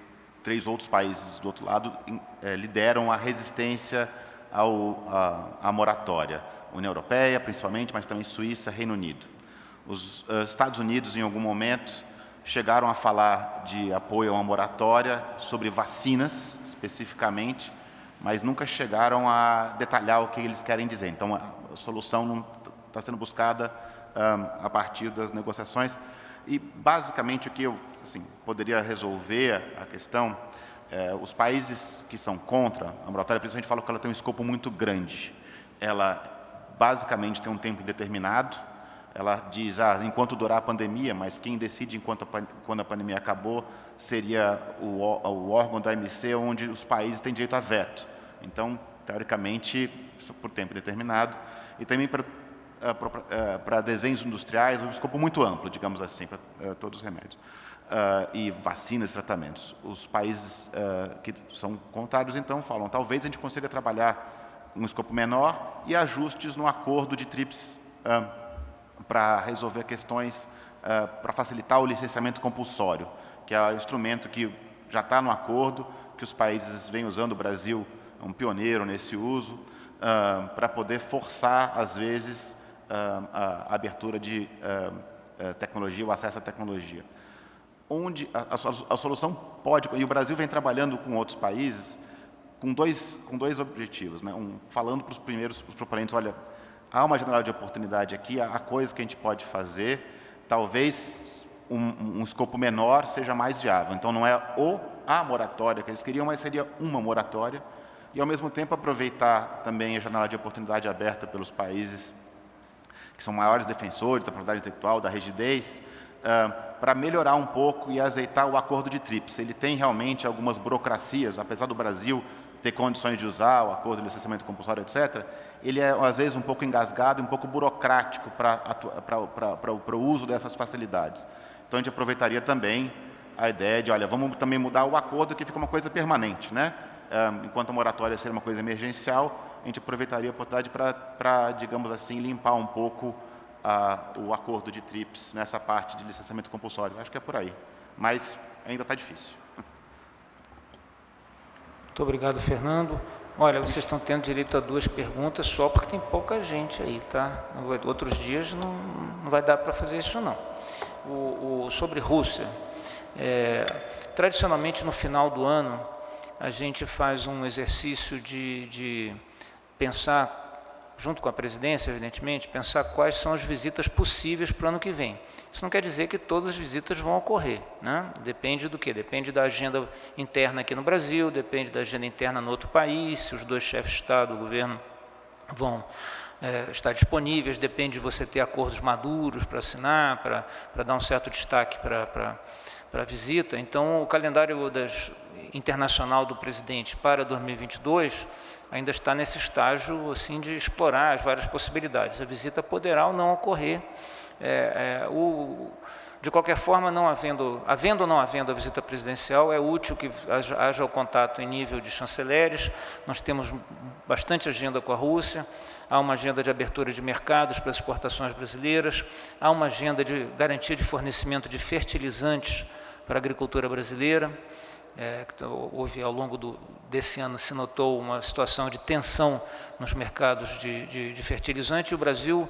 C: três outros países do outro lado eh, lideram a resistência ao, à moratória. União Europeia, principalmente, mas também Suíça, Reino Unido. Os Estados Unidos, em algum momento, chegaram a falar de apoio a uma moratória sobre vacinas, especificamente, mas nunca chegaram a detalhar o que eles querem dizer. Então, a solução está sendo buscada um, a partir das negociações. E, basicamente, o que eu assim, poderia resolver a questão, é, os países que são contra a moratória, principalmente, falam que ela tem um escopo muito grande. Ela, basicamente, tem um tempo indeterminado, ela diz, ah, enquanto durar a pandemia, mas quem decide enquanto a, quando a pandemia acabou seria o, o órgão da MC onde os países têm direito a veto. Então, teoricamente, por tempo determinado, e também para, eh, eh, para desenhos industriais, um escopo muito amplo, digamos assim, para uh, todos os remédios. Uh, e vacinas tratamentos. Os países uh, que são contrários, então, falam, talvez a gente consiga trabalhar um escopo menor e ajustes no acordo de TRIPS para resolver questões, uh, para facilitar o licenciamento compulsório, que é o instrumento que já está no acordo, que os países vêm usando, o Brasil é um pioneiro nesse uso, uh, para poder forçar, às vezes, uh, a abertura de tecnologia, o acesso à tecnologia. Onde a, a, solução pode, e o Brasil vem trabalhando com outros países, com dois, com dois objetivos. Né? Um, falando para os primeiros os proponentes, olha, há uma janela de oportunidade aqui, há coisas que a gente pode fazer, talvez um, um, escopo menor seja mais viável. Então, não é o a moratória que eles queriam, mas seria uma moratória, e, ao mesmo tempo, aproveitar também a janela de oportunidade aberta pelos países que são maiores defensores da propriedade intelectual, da rigidez, uh, para melhorar um pouco e azeitar o acordo de TRIPS. Ele tem realmente algumas burocracias, apesar do Brasil ter condições de usar o acordo de licenciamento compulsório, etc., ele é, às vezes, um pouco engasgado, um pouco burocrático para o uso dessas facilidades. Então, a gente aproveitaria também a ideia de, olha, vamos também mudar o acordo que fica uma coisa permanente, né? enquanto a moratória seria uma coisa emergencial, a gente aproveitaria a oportunidade para, digamos assim, limpar um pouco o acordo de TRIPS nessa parte de licenciamento compulsório. Acho que é por aí, mas ainda está difícil.
A: Muito obrigado, Fernando. Olha, vocês estão tendo direito a duas perguntas só porque tem pouca gente aí, tá? Outros dias não, não vai dar para fazer isso, não. O, o sobre Rússia, é, tradicionalmente no final do ano, a gente faz um exercício de, de pensar junto com a presidência, evidentemente, pensar quais são as visitas possíveis para o ano que vem. Isso não quer dizer que todas as visitas vão ocorrer, né? depende do que? Depende da agenda interna aqui no Brasil, depende da agenda interna no outro país, se os dois chefes de Estado, o governo, vão é, estar disponíveis, depende de você ter acordos maduros para assinar, para, para dar um certo destaque para, para, para a visita. Então, o calendário das, internacional do presidente para 2022 ainda está nesse estágio assim de explorar as várias possibilidades. A visita poderá ou não ocorrer. É, é, o, de qualquer forma, não havendo, havendo ou não havendo a visita presidencial, é útil que haja, haja o contato em nível de chanceleres. Nós temos bastante agenda com a Rússia, há uma agenda de abertura de mercados para as exportações brasileiras, há uma agenda de garantia de fornecimento de fertilizantes para a agricultura brasileira é, houve ao longo do, desse ano se notou uma situação de tensão nos mercados de, de, de fertilizante e o Brasil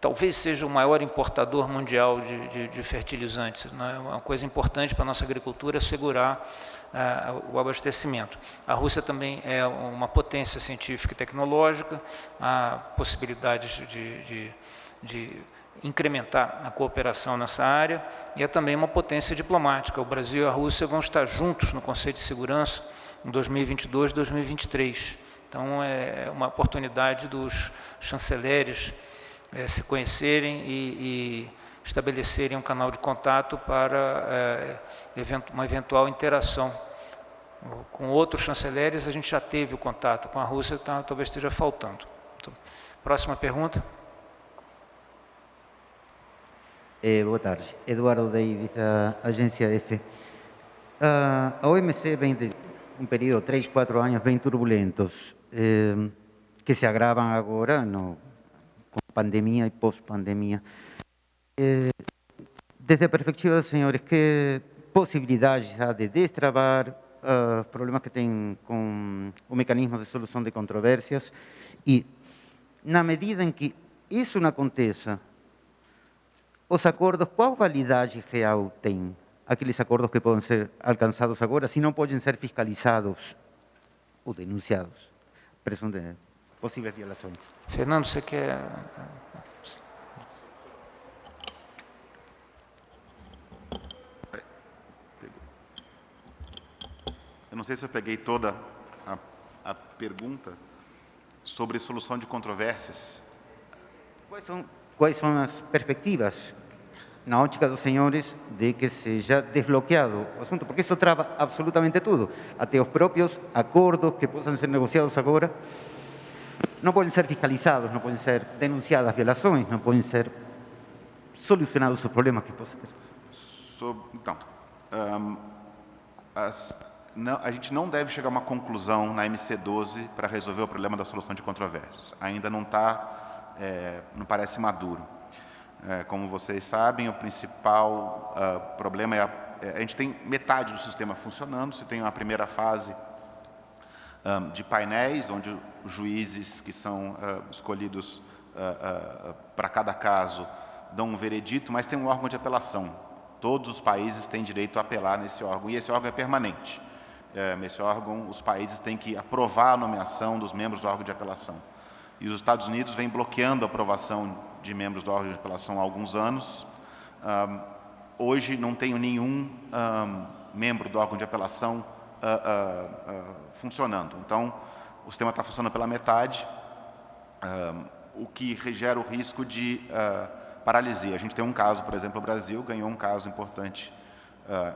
A: talvez seja o maior importador mundial de, de, de fertilizantes. Né? Uma coisa importante para a nossa agricultura é segurar é, o abastecimento. A Rússia também é uma potência científica e tecnológica, há possibilidades de, de, de incrementar a cooperação nessa área e é também uma potência diplomática. O Brasil e a Rússia vão estar juntos no Conselho de Segurança em 2022 e 2023. Então, é uma oportunidade dos chanceleres é, se conhecerem e, e, estabelecerem um canal de contato para é, uma eventual interação. Com outros chanceleres, a gente já teve o contato, com a Rússia tá, talvez esteja faltando. Então, próxima pergunta.
H: Eh, boa tarde. Eduardo da Agência EFE. Uh, a OMC vem de um período, três, quatro anos bem turbulentos, eh, que se agravam agora no, com pandemia e pós-pandemia. Eh, desde a perspectiva dos senhores, que possibilidades há de destravar uh, problemas que tem com o mecanismo de solução de controvérsias e, na medida em que isso não aconteça, os acordos, qual validade real tem aqueles acordos que podem ser alcançados agora, se não podem ser fiscalizados ou denunciados? Presunto de possíveis violações.
A: Fernando, você quer...
C: Eu não sei se eu peguei toda a, a pergunta sobre solução de controvérsias.
H: Quais são quais são as perspectivas na ótica dos senhores de que seja desbloqueado o assunto, porque isso trava absolutamente tudo, até os próprios acordos que possam ser negociados agora não podem ser fiscalizados, não podem ser denunciadas violações, não podem ser solucionados os problemas que possam ter.
C: então, um, as, não, a gente não deve chegar a uma conclusão na MC12 para resolver o problema da solução de controvérsias. Ainda não está é, não parece maduro. É, como vocês sabem, o principal uh, problema é a, é, a, gente tem metade do sistema funcionando, você tem uma primeira fase um, de painéis, onde os juízes que são uh, escolhidos uh, para cada caso dão um veredito, mas tem um órgão de apelação. Todos os países têm direito a apelar nesse órgão, e esse órgão é permanente. É, nesse órgão, os países têm que aprovar a nomeação dos membros do órgão de apelação e os Estados Unidos vem bloqueando a aprovação de membros do órgão de apelação há alguns anos. Um, hoje não tenho nenhum um, membro do órgão de apelação uh, uh, uh, funcionando. Então, o sistema está funcionando pela metade, o que gera o risco de paralisia. A gente tem um caso, por exemplo, o Brasil ganhou um caso importante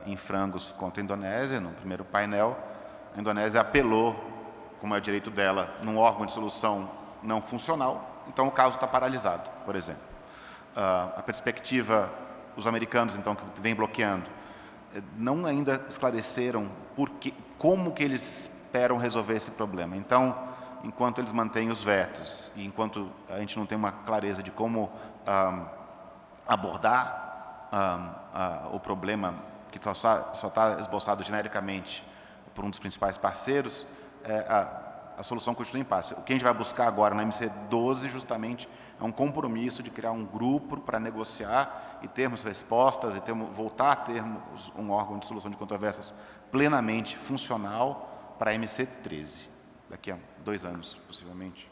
C: em frangos contra a Indonésia, no primeiro painel. A Indonésia apelou, como é o direito dela, num órgão de solução não funcional, então o caso está paralisado, por exemplo. Uh, a perspectiva, os americanos, então, que vêm bloqueando, eh, não ainda esclareceram por que, como que eles esperam resolver esse problema. Então, enquanto eles mantêm os vetos e enquanto a gente não tem uma clareza de como um, abordar um, uh, o problema que só está esboçado genericamente por um dos principais parceiros, é, uh, a solução continua em impasse. O que a gente vai buscar agora na MC 12, justamente, é um compromisso de criar um grupo para negociar e termos respostas e termos, voltar a termos um órgão de solução de controvérsias plenamente funcional para a MC 13, daqui a dois anos, possivelmente.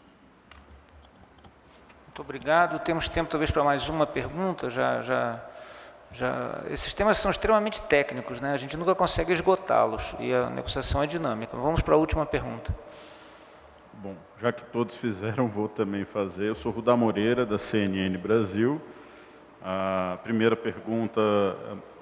A: Muito obrigado. Temos tempo, talvez, para mais uma pergunta. Já, já, já... Esses temas são extremamente técnicos, né? a gente nunca consegue esgotá-los e a negociação é dinâmica. Vamos para a última pergunta.
I: Bom, já que todos fizeram, vou também fazer. Eu sou Rudá Moreira, da CNN Brasil. A primeira pergunta,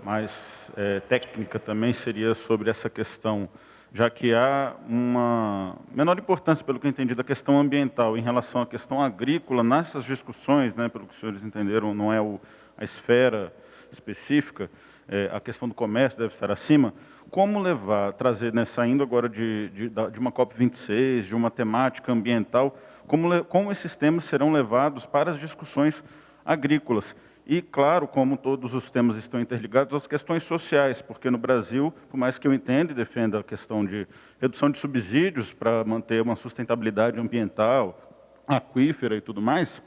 I: mais é, técnica também, seria sobre essa questão, já que há uma menor importância, pelo que eu entendi, da questão ambiental em relação à questão agrícola, nessas discussões, né, pelo que os senhores entenderam, não é o, a esfera específica, é, a questão do comércio deve estar acima, como levar, trazer, né, saindo agora de, de, de uma COP26, de uma temática ambiental, como, como esses temas serão levados para as discussões agrícolas. E, claro, como todos os temas estão interligados, as questões sociais, porque no Brasil, por mais que eu entenda e defenda a questão de redução de subsídios para manter uma sustentabilidade ambiental, aquífera e tudo mais,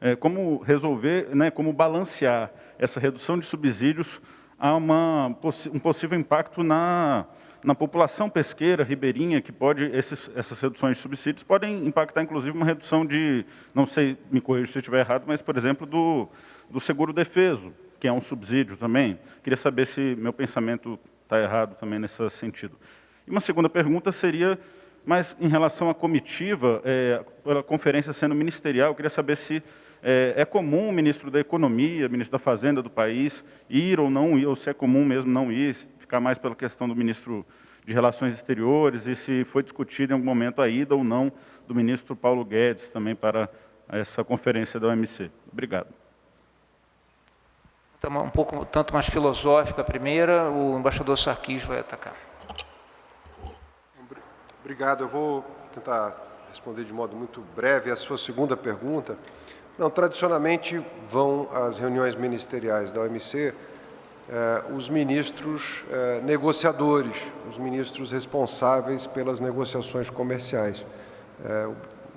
I: é, como resolver, né, como balancear essa redução de subsídios há uma, um possível impacto na, na população pesqueira ribeirinha, que pode, esses, essas reduções de subsídios podem impactar, inclusive, uma redução de, não sei, me corrija se estiver errado, mas, por exemplo, do, do seguro defeso, que é um subsídio também. Queria saber se meu pensamento está errado também nesse sentido. E uma segunda pergunta seria, mas em relação à comitiva, é, pela conferência sendo ministerial, eu queria saber se é, é, comum o ministro da Economia, ministro da Fazenda do país, ir ou não ir, ou se é comum mesmo não ir, ficar mais pela questão do ministro de Relações Exteriores, e se foi discutido em algum momento a ida ou não do ministro Paulo Guedes também para essa conferência da OMC. Obrigado.
A: Um pouco tanto mais filosófica a primeira, o embaixador Sarkis vai atacar.
B: Obrigado. Eu vou tentar responder de modo muito breve a sua segunda pergunta. Não, tradicionalmente vão às reuniões ministeriais da OMC eh, os ministros eh, negociadores, os ministros responsáveis pelas negociações comerciais. Eh,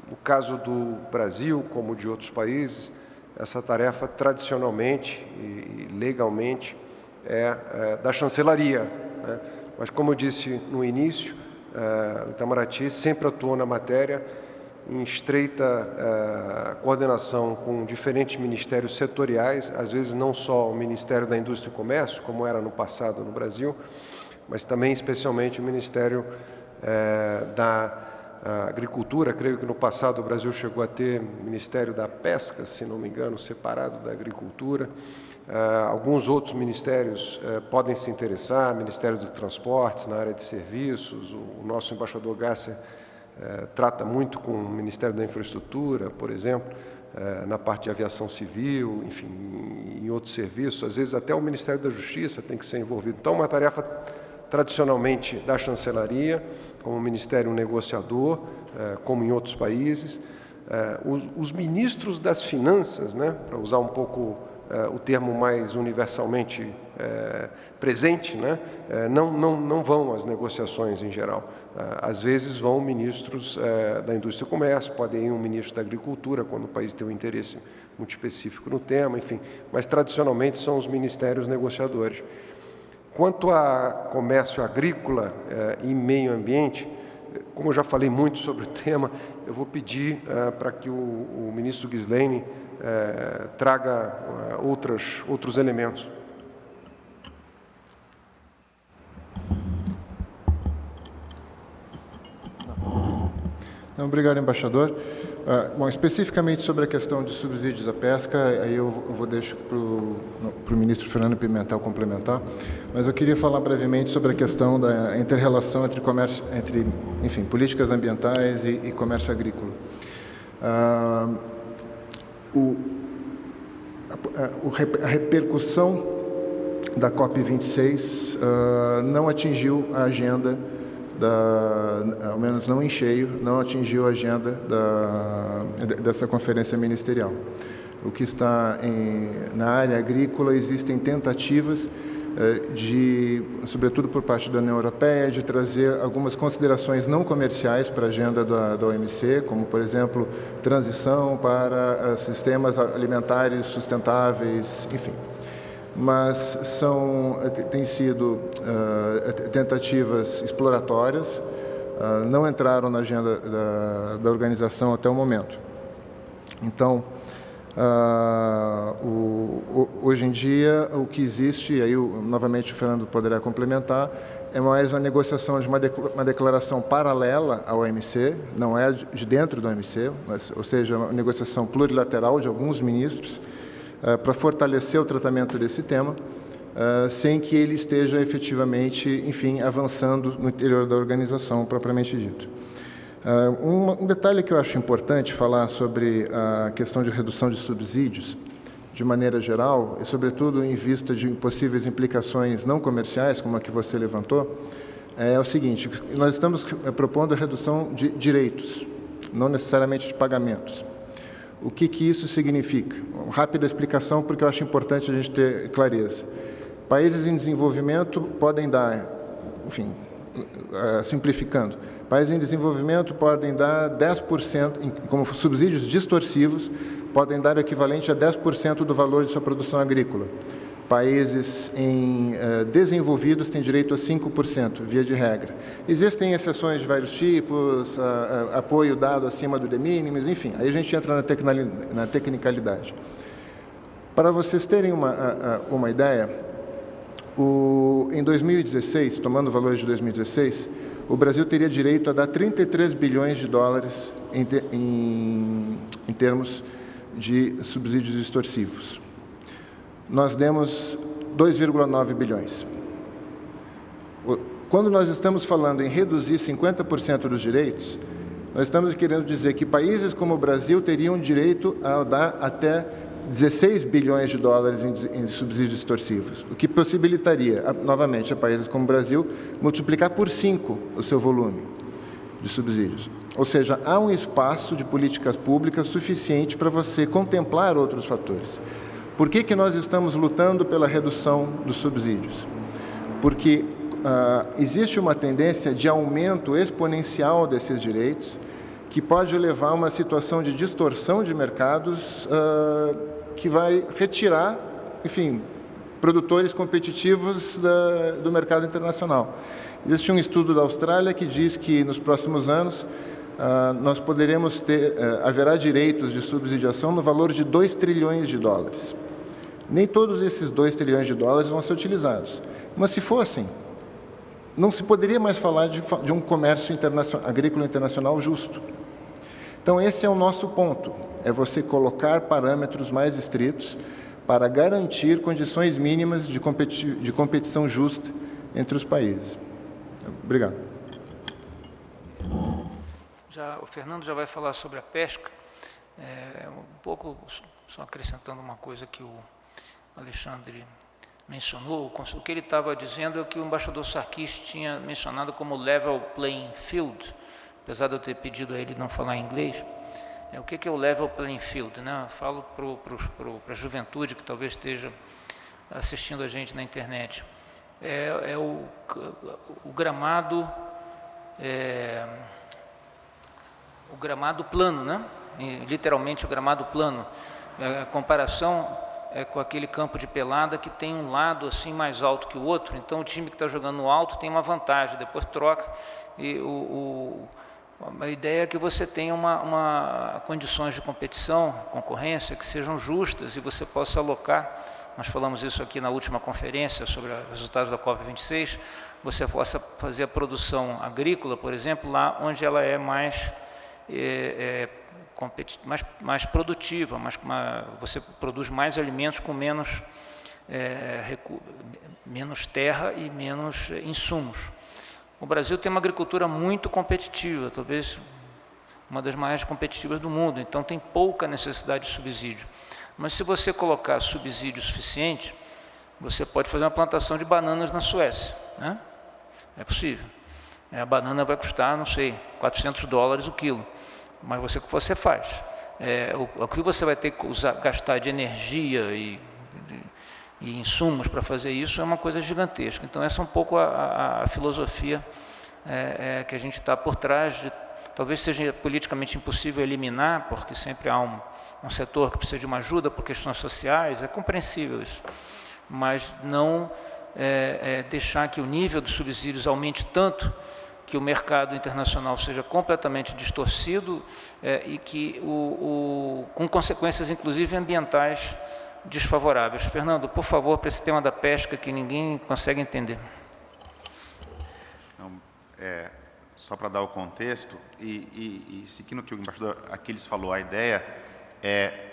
B: no caso do Brasil, como de outros países, essa tarefa tradicionalmente e legalmente é, é da chancelaria. Né? Mas, como eu disse no início, eh, o Itamaraty sempre atuou na matéria em estreita uh, coordenação com diferentes ministérios setoriais, às vezes não só o Ministério da Indústria e Comércio, como era no passado no Brasil, mas também especialmente o Ministério uh, da uh, Agricultura. Creio que no passado o Brasil chegou a ter Ministério da Pesca, se não me engano, separado da Agricultura. alguns outros ministérios podem se interessar, Ministério dos Transportes, na área de serviços, o, o nosso embaixador Gácia é, trata muito com o Ministério da Infraestrutura, por exemplo, é, na parte de aviação civil, enfim, em outros serviços. Às vezes até o Ministério da Justiça tem que ser envolvido. Então, uma tarefa tradicionalmente da chancelaria, como ministério negociador, é, como em outros países. Os, os ministros das finanças, né, para usar um pouco o termo mais universalmente presente, né, não, não, não vão às negociações em geral. Ah, às vezes vão ministros eh, da indústria e comércio, pode ir um ministro da agricultura, quando o país tem um interesse muito específico no tema, enfim, mas tradicionalmente são os ministérios negociadores. Quanto a comércio agrícola eh, e meio ambiente, como eu já falei muito sobre o tema, eu vou pedir eh, para que o, ministro Ghislaine traga outras, outros elementos.
E: Obrigado, embaixador. Uh, bom, especificamente sobre a questão de subsídios à pesca, aí eu vou deixar para o ministro Fernando Pimentel complementar, mas eu queria falar brevemente sobre a questão da inter-relação entre comércio, entre, enfim, políticas ambientais e, e comércio agrícola. Uh, o, a, a, repercussão da COP26 uh, não atingiu a agenda da, ao menos não em cheio, não atingiu a agenda da, dessa conferência ministerial. O que está em, na área agrícola, existem tentativas eh, de, sobretudo por parte da União Europeia, de trazer algumas considerações não comerciais para a agenda da, da OMC, como, por exemplo, transição para eh, sistemas alimentares sustentáveis, enfim. Mas são, eh, têm sido uh, tentativas exploratórias, uh, não entraram na agenda da, da organização até o momento. Então, Uh, o, o, hoje em dia, o que existe, aí o, novamente o Fernando poderá complementar, é mais uma negociação de uma, de, uma declaração paralela ao OMC, não é de dentro do OMC, mas, ou seja, uma negociação plurilateral de alguns ministros, para fortalecer o tratamento desse tema, uh, sem que ele esteja efetivamente, enfim, avançando no interior da organização propriamente dito. Um, um, detalhe que eu acho importante falar sobre a questão de redução de subsídios, de maneira geral, e sobretudo em vista de possíveis implicações não comerciais, como a que você levantou, é o seguinte, nós estamos propondo a redução de direitos, não necessariamente de pagamentos. O que, que isso significa? Uma rápida explicação, porque eu acho importante a gente ter clareza. Países em desenvolvimento podem dar, enfim, uh, simplificando, Países em desenvolvimento podem dar 10%, como subsídios distorsivos, podem dar o equivalente a 10% do valor de sua produção agrícola. Países em uh, desenvolvidos têm direito a 5%, via de regra. Existem exceções de vários tipos, apoio dado acima do de minimis, enfim, aí a gente entra na, tecnicalidade. Para vocês terem uma, uma ideia, o, em 2016, tomando valores de 2016, o Brasil teria direito a dar 33 bilhões de dólares em, em, em termos de subsídios extorsivos. Nós demos 2,9 bilhões. Quando nós estamos falando em reduzir 50% dos direitos, nós estamos querendo dizer que países como o Brasil teriam direito a dar até 16 bilhões de dólares em, subsídios extorsivos, o que possibilitaria, novamente, a países como o Brasil multiplicar por 5 o seu volume de subsídios. Ou seja, há um espaço de políticas públicas suficiente para você contemplar outros fatores. Por que, que nós estamos lutando pela redução dos subsídios? Porque uh, existe uma tendência de aumento exponencial desses direitos, que pode levar a uma situação de distorção de mercados uh, que vai retirar, enfim, produtores competitivos da, do mercado internacional. Existe um estudo da Austrália que diz que nos próximos anos nós poderemos ter, uh, haverá direitos de subsidiação no valor de 2 trilhões de dólares. Nem todos esses 2 trilhões de dólares vão ser utilizados, mas se fossem, não se poderia mais falar de, de um comércio internacional, agrícola internacional justo. Então, esse é o nosso ponto, é você colocar parâmetros mais estritos para garantir condições mínimas de, competi de competição justa entre os países. Obrigado.
A: Já, o Fernando já vai falar sobre a pesca. É, um pouco, só acrescentando uma coisa que o Alexandre mencionou, o que ele estava dizendo é que o embaixador Sarkis tinha mencionado como level playing field, apesar de eu ter pedido a ele não falar inglês, é, o que, que é o level playing field? Né? Eu falo para a juventude que talvez esteja assistindo a gente na internet. É, é o, o, gramado é, o gramado plano, né? Literalmente o gramado plano. É, a comparação é com aquele campo de pelada que tem um lado assim mais alto que o outro, então o time que está jogando no alto tem uma vantagem, depois troca e o, o a ideia é que você tenha uma, uma, condições de competição, concorrência, que sejam justas e você possa alocar, nós falamos isso aqui na última conferência sobre os resultados da COP26, você possa fazer a produção agrícola, por exemplo, lá onde ela é mais, é, é, mais, mais produtiva, mais, uma, você produz mais alimentos com menos, é, menos terra e menos insumos. O Brasil tem uma agricultura muito competitiva, talvez uma das mais competitivas do mundo, então tem pouca necessidade de subsídio. Mas se você colocar subsídio suficiente, você pode fazer uma plantação de bananas na Suécia. Né? É possível. É, a banana vai custar, não sei, 400 dólares o quilo. Mas você, você faz. É, o, o, que você vai ter que usar, gastar de energia e e insumos para fazer isso é uma coisa gigantesca. Então, essa é um pouco a, a, a filosofia é, é, que a gente está por trás de talvez seja politicamente impossível eliminar, porque sempre há um, um setor que precisa de uma ajuda por questões sociais, é compreensível isso, mas não é, é, deixar que o nível dos subsídios aumente tanto que o mercado internacional seja completamente distorcido é, e que o, o, com consequências inclusive ambientais desfavoráveis. Fernando, por favor, para esse tema da pesca que ninguém consegue entender.
C: Não, é, só para dar o contexto, e, e, e seguindo o que o embaixador Aquiles falou, a ideia é,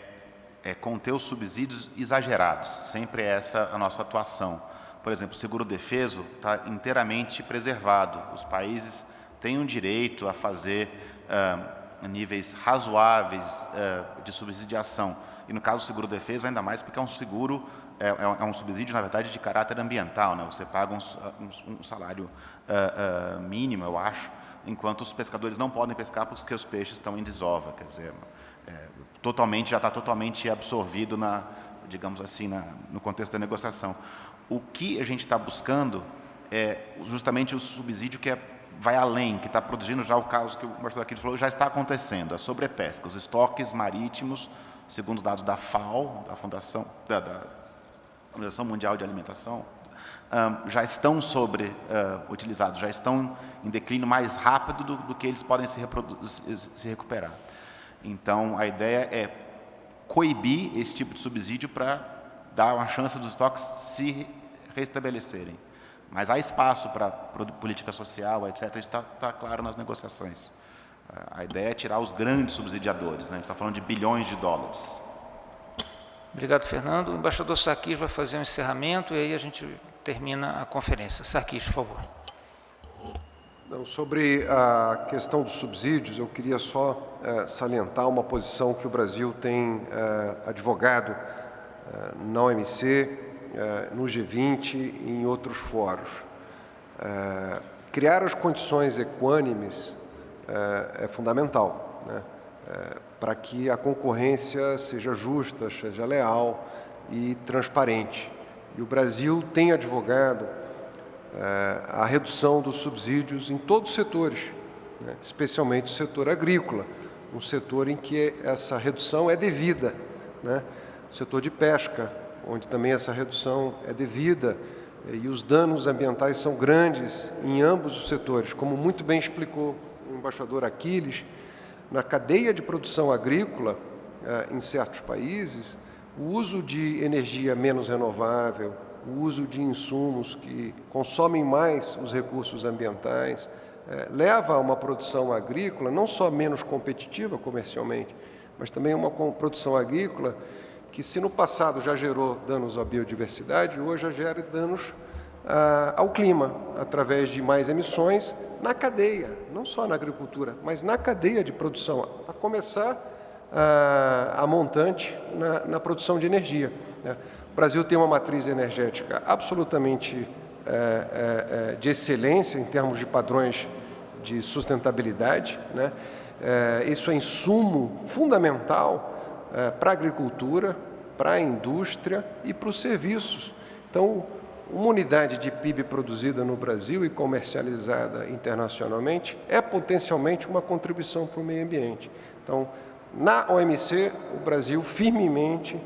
C: é conter os subsídios exagerados, sempre é essa a nossa atuação. Por exemplo, o seguro-defeso está inteiramente preservado, os países têm um direito a fazer ah, níveis razoáveis ah, de subsidiação, e no caso do seguro-defeso ainda mais porque é um seguro é, é, é, um subsídio, na verdade, de caráter ambiental. Né? Você paga um, um, um salário uh, uh, mínimo, eu acho, enquanto os pescadores não podem pescar porque os peixes estão em desova. Quer dizer, é, totalmente, já está totalmente absorvido, na, digamos assim, na, no contexto da negociação. O que a gente está buscando é justamente o subsídio que é, vai além, que está produzindo já o caso que o Marcelo aqui falou, já está acontecendo, a sobrepesca, os estoques marítimos, segundo os dados da FAO, da Fundação, da, da Organização Mundial de Alimentação, já estão sobre uh, utilizados, já estão em declínio mais rápido do, do que eles podem se, se, recuperar. Então, a ideia é coibir esse tipo de subsídio para dar uma chance dos estoques se restabelecerem. Mas há espaço para política social, etc. Isso está tá claro nas negociações. A ideia é tirar os grandes subsidiadores. Né? A gente está falando de bilhões de dólares.
A: Obrigado, Fernando. O embaixador Sarkis vai fazer um encerramento e aí a gente termina a conferência. Sarkis, por favor.
B: Não, sobre a questão dos subsídios, eu queria só é, salientar uma posição que o Brasil tem é, advogado é, na OMC, no G20 e em outros fóruns. criar as condições equânimes é, fundamental. Né? para que a concorrência seja justa, seja leal e transparente. E o Brasil tem advogado é, a redução dos subsídios em todos os setores, né, especialmente o setor agrícola, um setor em que essa redução é devida. Né, o setor de pesca, onde também essa redução é devida, e os danos ambientais são grandes em ambos os setores, como muito bem explicou o embaixador Aquiles, na cadeia de produção agrícola, eh, em certos países, o uso de energia menos renovável, o uso de insumos que consomem mais os recursos ambientais, eh, leva a uma produção agrícola não só menos competitiva comercialmente, mas também uma produção agrícola que, se no passado já gerou danos à biodiversidade, hoje já gera danos ah, ao clima, através de mais emissões na cadeia, não só na agricultura, mas na cadeia de produção, a começar ah, a montante na, na, produção de energia. Né? O Brasil tem uma matriz energética absolutamente é, é, de excelência em termos de padrões de sustentabilidade. Né? Isso é insumo fundamental para a agricultura, para a indústria e para os serviços. Então, uma unidade de PIB produzida no Brasil e comercializada internacionalmente é potencialmente uma contribuição para o meio ambiente. Então, na OMC, o Brasil firmemente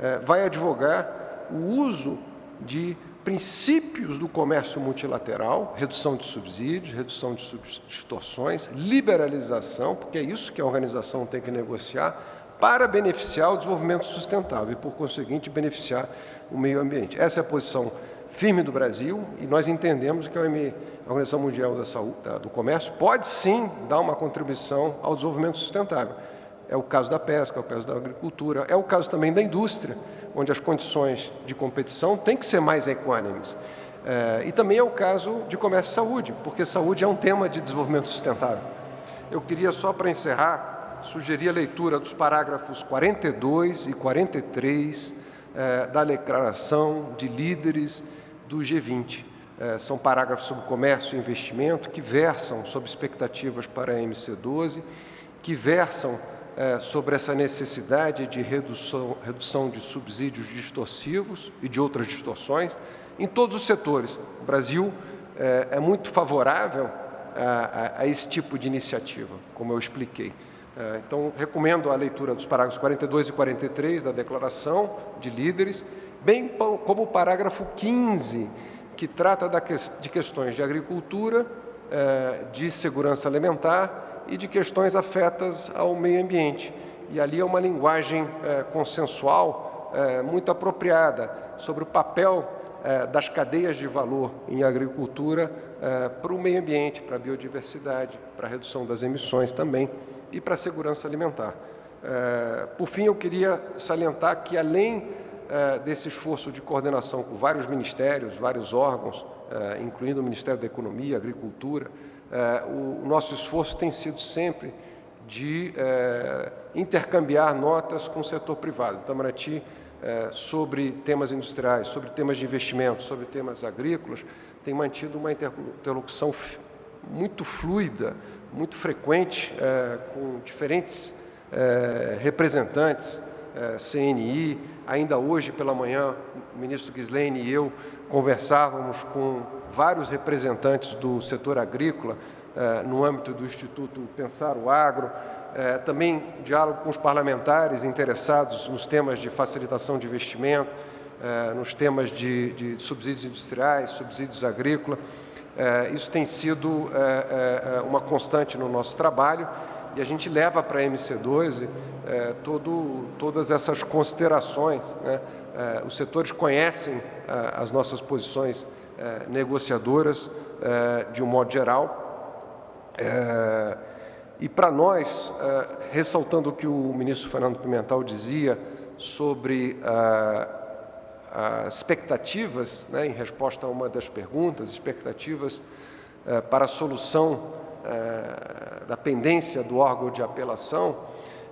B: eh, vai advogar o uso de princípios do comércio multilateral, redução de subsídios, redução de distorções, liberalização, porque é isso que a organização tem que negociar, para beneficiar o desenvolvimento sustentável e, por conseguinte, beneficiar o meio ambiente. Essa é a posição firme do Brasil e nós entendemos que a Organização Mundial da Saúde, do Comércio pode sim dar uma contribuição ao desenvolvimento sustentável. É o caso da pesca, é o caso da agricultura, é o caso também da indústria, onde as condições de competição têm que ser mais equânimes. É, e também é o caso de comércio e saúde, porque saúde é um tema de desenvolvimento sustentável. Eu queria só para encerrar, sugerir a leitura dos parágrafos 42 e 43 é, da declaração de líderes do G20. É, são parágrafos sobre comércio e investimento que versam sobre expectativas para a MC12, que versam é, sobre essa necessidade de redução, redução de subsídios distorsivos e de outras distorções em todos os setores. O Brasil é, é muito favorável a, a, a, esse tipo de iniciativa, como eu expliquei. É, então, recomendo a leitura dos parágrafos 42 e 43 da Declaração de Líderes, bem como o parágrafo 15, que trata de questões de agricultura, é, de segurança alimentar e de questões afetas ao meio ambiente. E ali é uma linguagem é, consensual muito apropriada sobre o papel das cadeias de valor em agricultura para o meio ambiente, para a biodiversidade, para a redução das emissões também e para a segurança alimentar. Por fim, eu queria salientar que, além eh, desse esforço de coordenação com vários ministérios, vários órgãos, eh, incluindo o Ministério da Economia, Agricultura, o nosso esforço tem sido sempre de intercambiar notas com o setor privado. Itamaraty, sobre temas industriais, sobre temas de investimento, sobre temas agrícolas, tem mantido uma interlocução muito fluida, muito frequente, com diferentes representantes é, CNI. Ainda hoje pela manhã, o ministro Gislaine e eu conversávamos com vários representantes do setor agrícola é, no âmbito do Instituto Pensar o Agro, é, também diálogo com os parlamentares interessados nos temas de facilitação de investimento, nos temas de, de subsídios industriais, subsídios agrícolas. Isso tem sido uma constante no nosso trabalho e a gente leva para a MC12 é, todo, todas essas considerações. Né? Os setores conhecem as nossas posições negociadoras de um modo geral. E para nós, ressaltando o que o ministro Fernando Pimentel dizia sobre expectativas, né, em resposta a uma das perguntas, expectativas para a solução é, da pendência do órgão de apelação,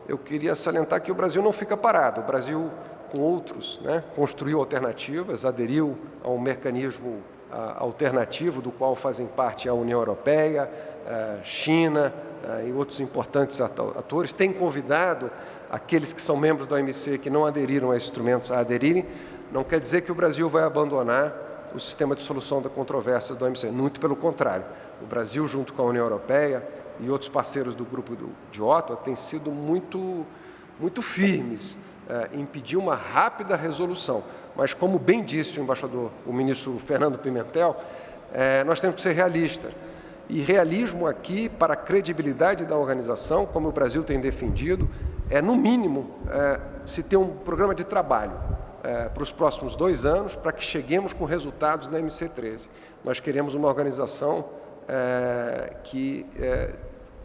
B: eu queria salientar que o Brasil não fica parado. O Brasil, com outros, né, construiu alternativas, aderiu a um mecanismo a, alternativo do qual fazem parte a União Europeia, a China a, e outros importantes atores. Tem convidado aqueles que são membros da OMC que não aderiram a instrumentos a aderirem. Não quer dizer que o Brasil vai abandonar o sistema de solução da controvérsia do OMC, muito pelo contrário. O Brasil, junto com a União Europeia e outros parceiros do grupo de Ottawa, têm sido muito, muito firmes é, em pedir uma rápida resolução. Mas, como bem disse o embaixador, o ministro Fernando Pimentel, é, nós temos que ser realistas. E realismo aqui, para a credibilidade da organização, como o Brasil tem defendido, é, no mínimo, é, se ter um programa de trabalho é, para os próximos dois anos, para que cheguemos com resultados na MC13. Nós queremos uma organização é, que é,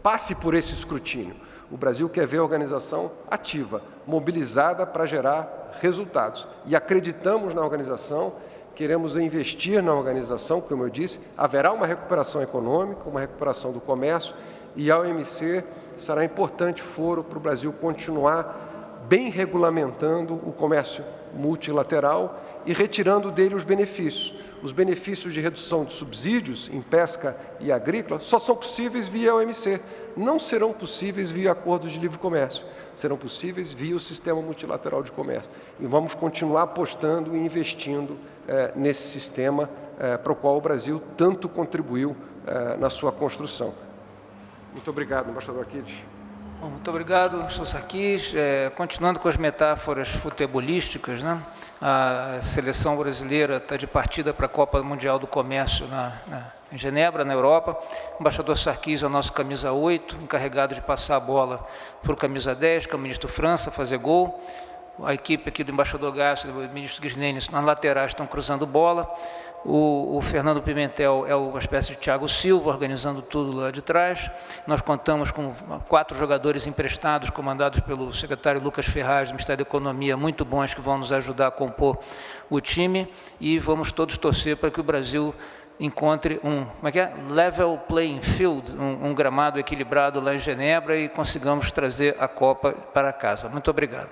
B: passe por esse escrutínio. O Brasil quer ver a organização ativa, mobilizada para gerar resultados. E acreditamos na organização, queremos investir na organização, como eu disse, haverá uma recuperação econômica, uma recuperação do comércio, e a OMC será importante foro para o Brasil continuar bem regulamentando o comércio multilateral e retirando dele os benefícios. Os benefícios de redução de subsídios em pesca e agrícola só são possíveis via OMC, não serão possíveis via acordos de livre comércio, serão possíveis via o sistema multilateral de comércio. E vamos continuar apostando e investindo eh, nesse sistema eh, para o qual o Brasil tanto contribuiu eh, na sua construção. Muito obrigado, embaixador Aquiles.
A: Bom, muito obrigado, Sarquis. É, continuando com as metáforas futebolísticas, né? a seleção brasileira está de partida para a Copa Mundial do Comércio na, na, em Genebra, na Europa. O embaixador Sarquis é o nosso camisa 8, encarregado de passar a bola para o camisa 10, que é o ministro França, fazer gol a equipe aqui do embaixador Garcia, do ministro Guislene, nas laterais estão cruzando bola. O, o, Fernando Pimentel é uma espécie de Thiago Silva, organizando tudo lá de trás. Nós contamos com quatro jogadores emprestados, comandados pelo secretário Lucas Ferraz, do Ministério da Economia, muito bons, que vão nos ajudar a compor o time. E vamos todos torcer para que o Brasil encontre um como é que é? level playing field, um, um gramado equilibrado lá em Genebra e consigamos trazer a Copa para casa. Muito obrigado.